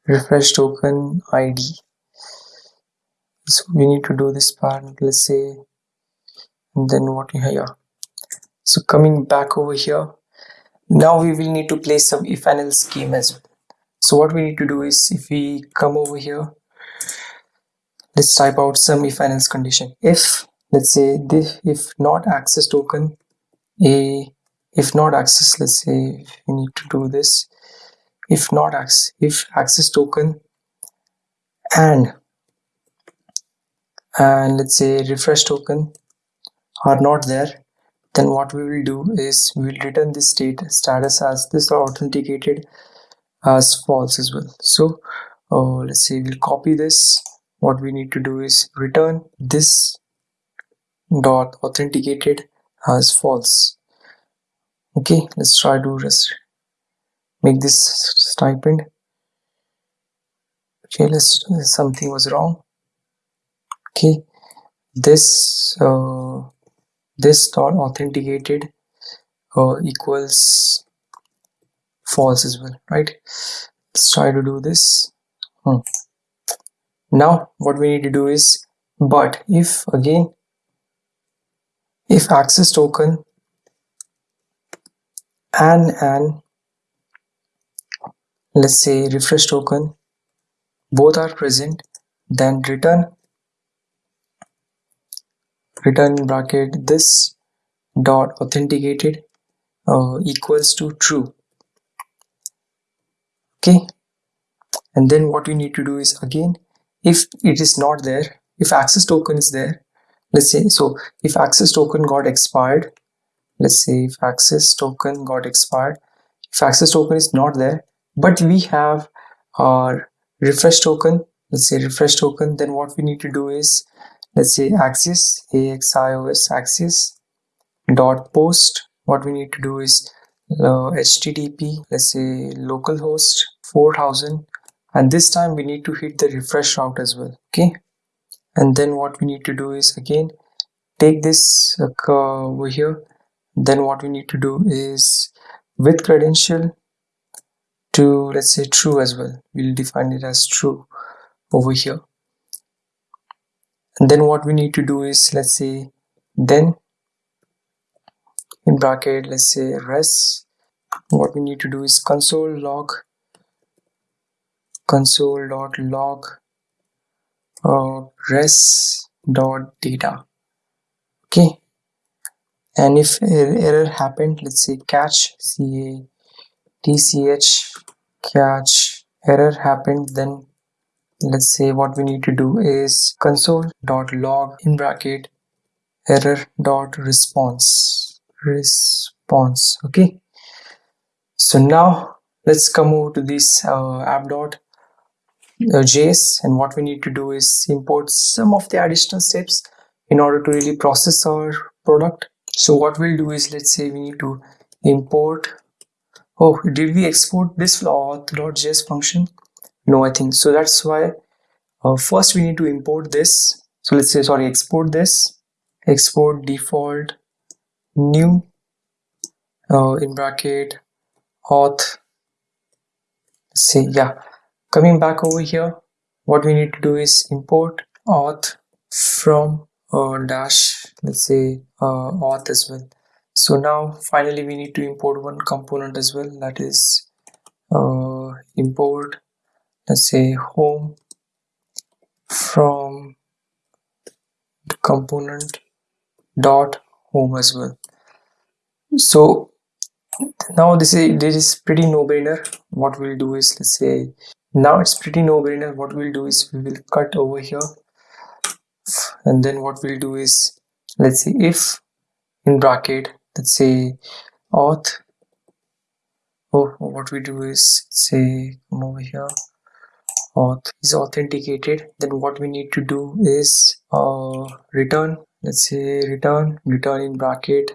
refresh token id so we need to do this part let's say and then what yeah so coming back over here now we will need to place some if and else scheme as well. So what we need to do is if we come over here let's type out some if and else condition. If let's say this if not access token a if not access let's say we need to do this if not access if access token and and let's say refresh token are not there then what we will do is we will return this state status as this authenticated as false as well. So uh, let's say we'll copy this what we need to do is return this dot authenticated as false. Okay let's try to just make this stipend. Okay let's something was wrong. Okay this uh, this dot authenticated uh, equals false as well right? Let's try to do this. Hmm. Now what we need to do is but if again if access token and and let's say refresh token both are present then return return bracket this dot authenticated uh, equals to true. Okay? And then what we need to do is again if it is not there if access token is there let's say so if access token got expired let's say if access token got expired if access token is not there but we have our refresh token let's say refresh token then what we need to do is let's say axis axios axis dot post what we need to do is uh, http let's say localhost 4000 and this time we need to hit the refresh route as well okay? And then what we need to do is again take this uh, over here. Then what we need to do is with credential to let's say true as well. We'll define it as true over here. And then what we need to do is let's say then in bracket let's say res. What we need to do is console log console dot log uh, res dot data. Okay. And if error happened let's say catch ca tch catch error happened then let's say what we need to do is console dot log in bracket error dot response. Response. Okay. So now let's come over to this uh, app dot js and what we need to do is import some of the additional steps in order to really process our product. So what we'll do is let's say we need to import oh did we export this auth.js function? No i think so. That's why uh, first we need to import this. So let's say sorry export this. Export default new uh, in bracket auth. Say yeah coming back over here what we need to do is import auth from uh, dash let's say uh, auth as well. So now finally we need to import one component as well that is uh, import let's say home from the component dot home as well. So now this is this is pretty no-brainer. What we'll do is let's say now it's pretty no-brainer what we'll do is we will cut over here. And then what we'll do is let's see if in bracket let's say auth oh what we do is say come over here. Auth is authenticated. Then what we need to do is uh, return. Let's say return return in bracket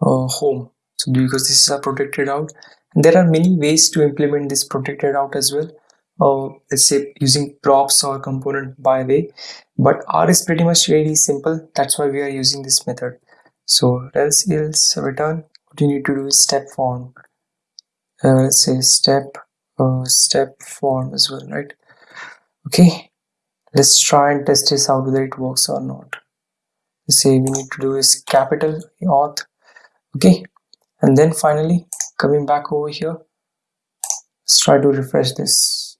uh, home. So because this is a protected route and there are many ways to implement this protected route as well let's say using props or component by way. But r is pretty much really simple. That's why we are using this method. So else else return. What you need to do is step form. Uh, let's say step uh, step form as well right? Okay. Let's try and test this out whether it works or not. Let's say we need to do is capital auth. Okay. And then finally coming back over here let's try to refresh this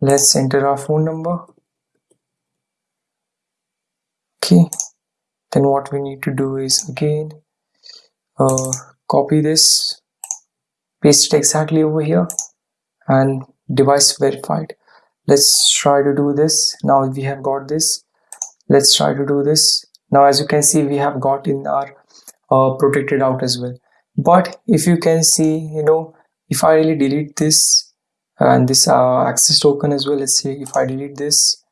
let's enter our phone number. Okay. Then what we need to do is again uh, copy this paste it exactly over here and device verified. Let's try to do this. Now we have got this. Let's try to do this. Now as you can see we have got in our uh, protected out as well. But if you can see you know if I really delete this and this uh, access token as well let's see if I delete this.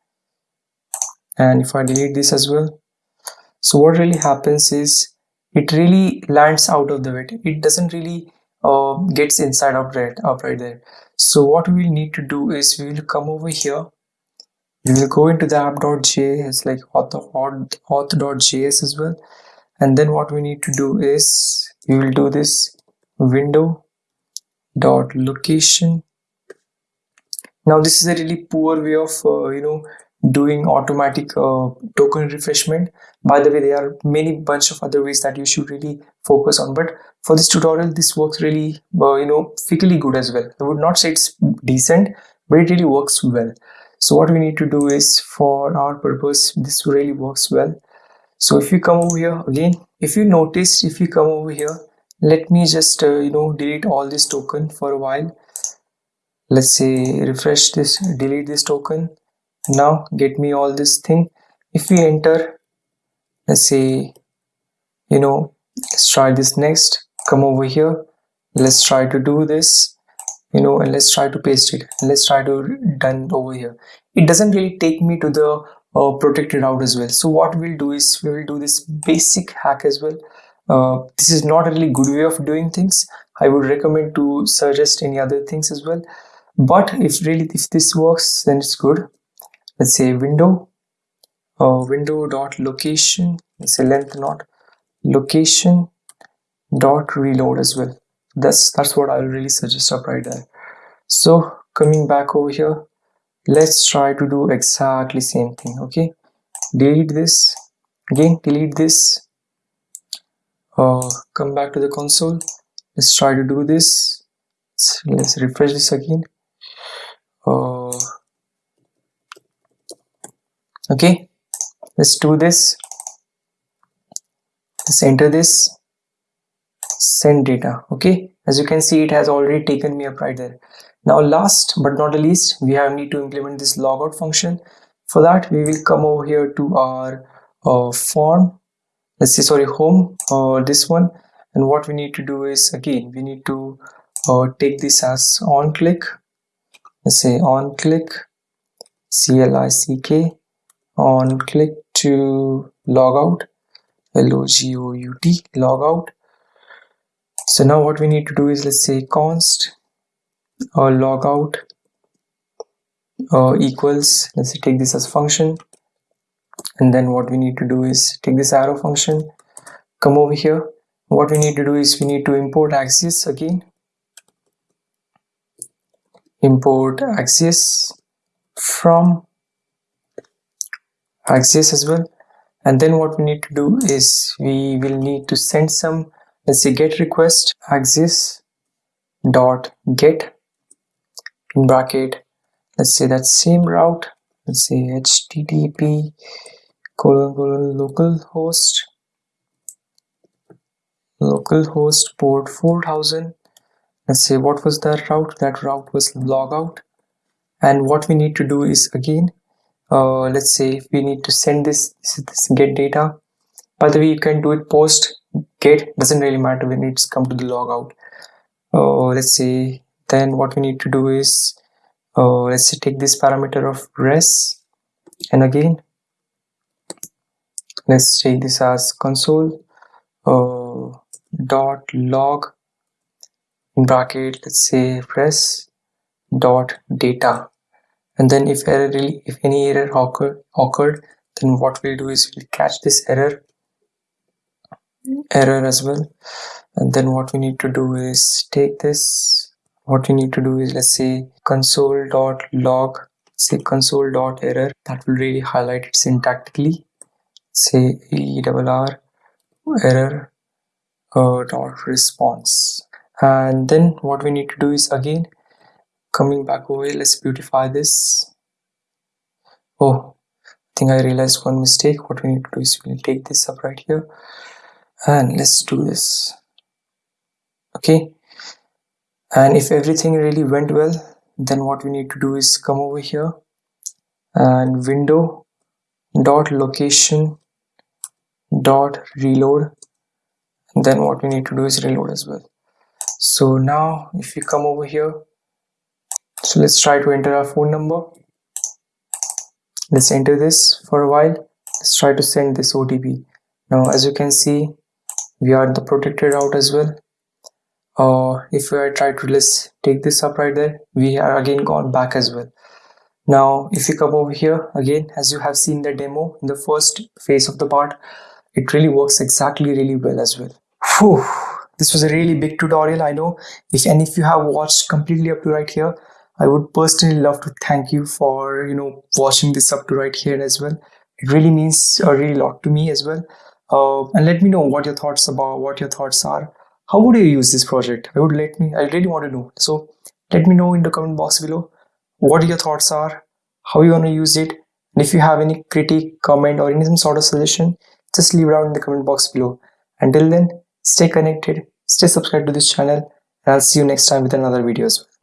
And if I delete this as well. So what really happens is it really lands out of the way it doesn't really uh, gets inside out right up right there. So what we need to do is we will come over here. We will go into the app.js like auth, as well. And then what we need to do is we will do this window dot location now this is a really poor way of uh, you know doing automatic uh, token refreshment. By the way there are many bunch of other ways that you should really focus on but for this tutorial this works really uh, you know fairly good as well. I would not say it's decent but it really works well. So what we need to do is for our purpose this really works well. So if you come over here again if you notice if you come over here let me just uh, you know delete all this token for a while let's say refresh this delete this token. Now get me all this thing. If we enter let's say you know let's try this next. Come over here. Let's try to do this you know and let's try to paste it. Let's try to done over here. It doesn't really take me to the uh, protected out as well. So what we'll do is we will do this basic hack as well. Uh, this is not a really good way of doing things. I would recommend to suggest any other things as well but if really if this works then it's good. Let's say window uh, window dot location let's say length not location dot reload as well. That's that's what i'll really suggest up right there. So coming back over here let's try to do exactly same thing okay? Delete this again delete this. Uh, come back to the console. Let's try to do this. Let's, let's refresh this again uh, okay. Let's do this. Let's enter this. Send data. Okay. As you can see it has already taken me up right there. Now last but not the least, we have need to implement this logout function. For that, we will come over here to our uh, form. Let's say sorry home uh, this one, and what we need to do is again we need to uh, take this as on click let's say on click c-l-i-c-k on click to log out l-o-g-o-u-t log out. So now what we need to do is let's say const or log out uh, equals let's say take this as function. And then what we need to do is take this arrow function. Come over here. What we need to do is we need to import Axios again import Axios from Axios as well. And then what we need to do is we will need to send some let's say get request Axios dot get in bracket. Let's say that same route. Let's say http colon colon localhost localhost port 4000 let's say what was that route? That route was logout and what we need to do is again uh, let's say if we need to send this, this, this get data. By the way you can do it post get. Doesn't really matter when it's come to the logout uh, let's say then what we need to do is uh, let's say take this parameter of res. And again let's take this as console uh, dot log bracket let's say press dot data. And then if error really if any error occurred occurred then what we'll do is we'll catch this error error as well. And then what we need to do is take this. What we need to do is let's say console dot log say console dot error. That will really highlight it syntactically. Say err error uh, dot response and then what we need to do is again coming back over here let's beautify this. Oh I think I realized one mistake. What we need to do is we'll take this up right here. And let's do this. Okay. And if everything really went well then what we need to do is come over here. And window dot location dot reload. And then what we need to do is reload as well so now if you come over here so let's try to enter our phone number. Let's enter this for a while. Let's try to send this OTP now as you can see we are the protected route as well. Uh, if I try to let's take this up right there we are again gone back as well. Now if you come over here again as you have seen the demo in the first phase of the part it really works exactly really well as well. Whew. This was a really big tutorial I know. If and if you have watched completely up to right here I would personally love to thank you for you know watching this up to right here as well. It really means a really lot to me as well. Uh, and let me know what your thoughts about what your thoughts are. How would you use this project? I would let me i really want to know. So let me know in the comment box below what your thoughts are how you want to use it and if you have any critique comment or any sort of suggestion just leave it out in the comment box below. Until then stay connected. Stay subscribed to this channel. And i'll see you next time with another video as well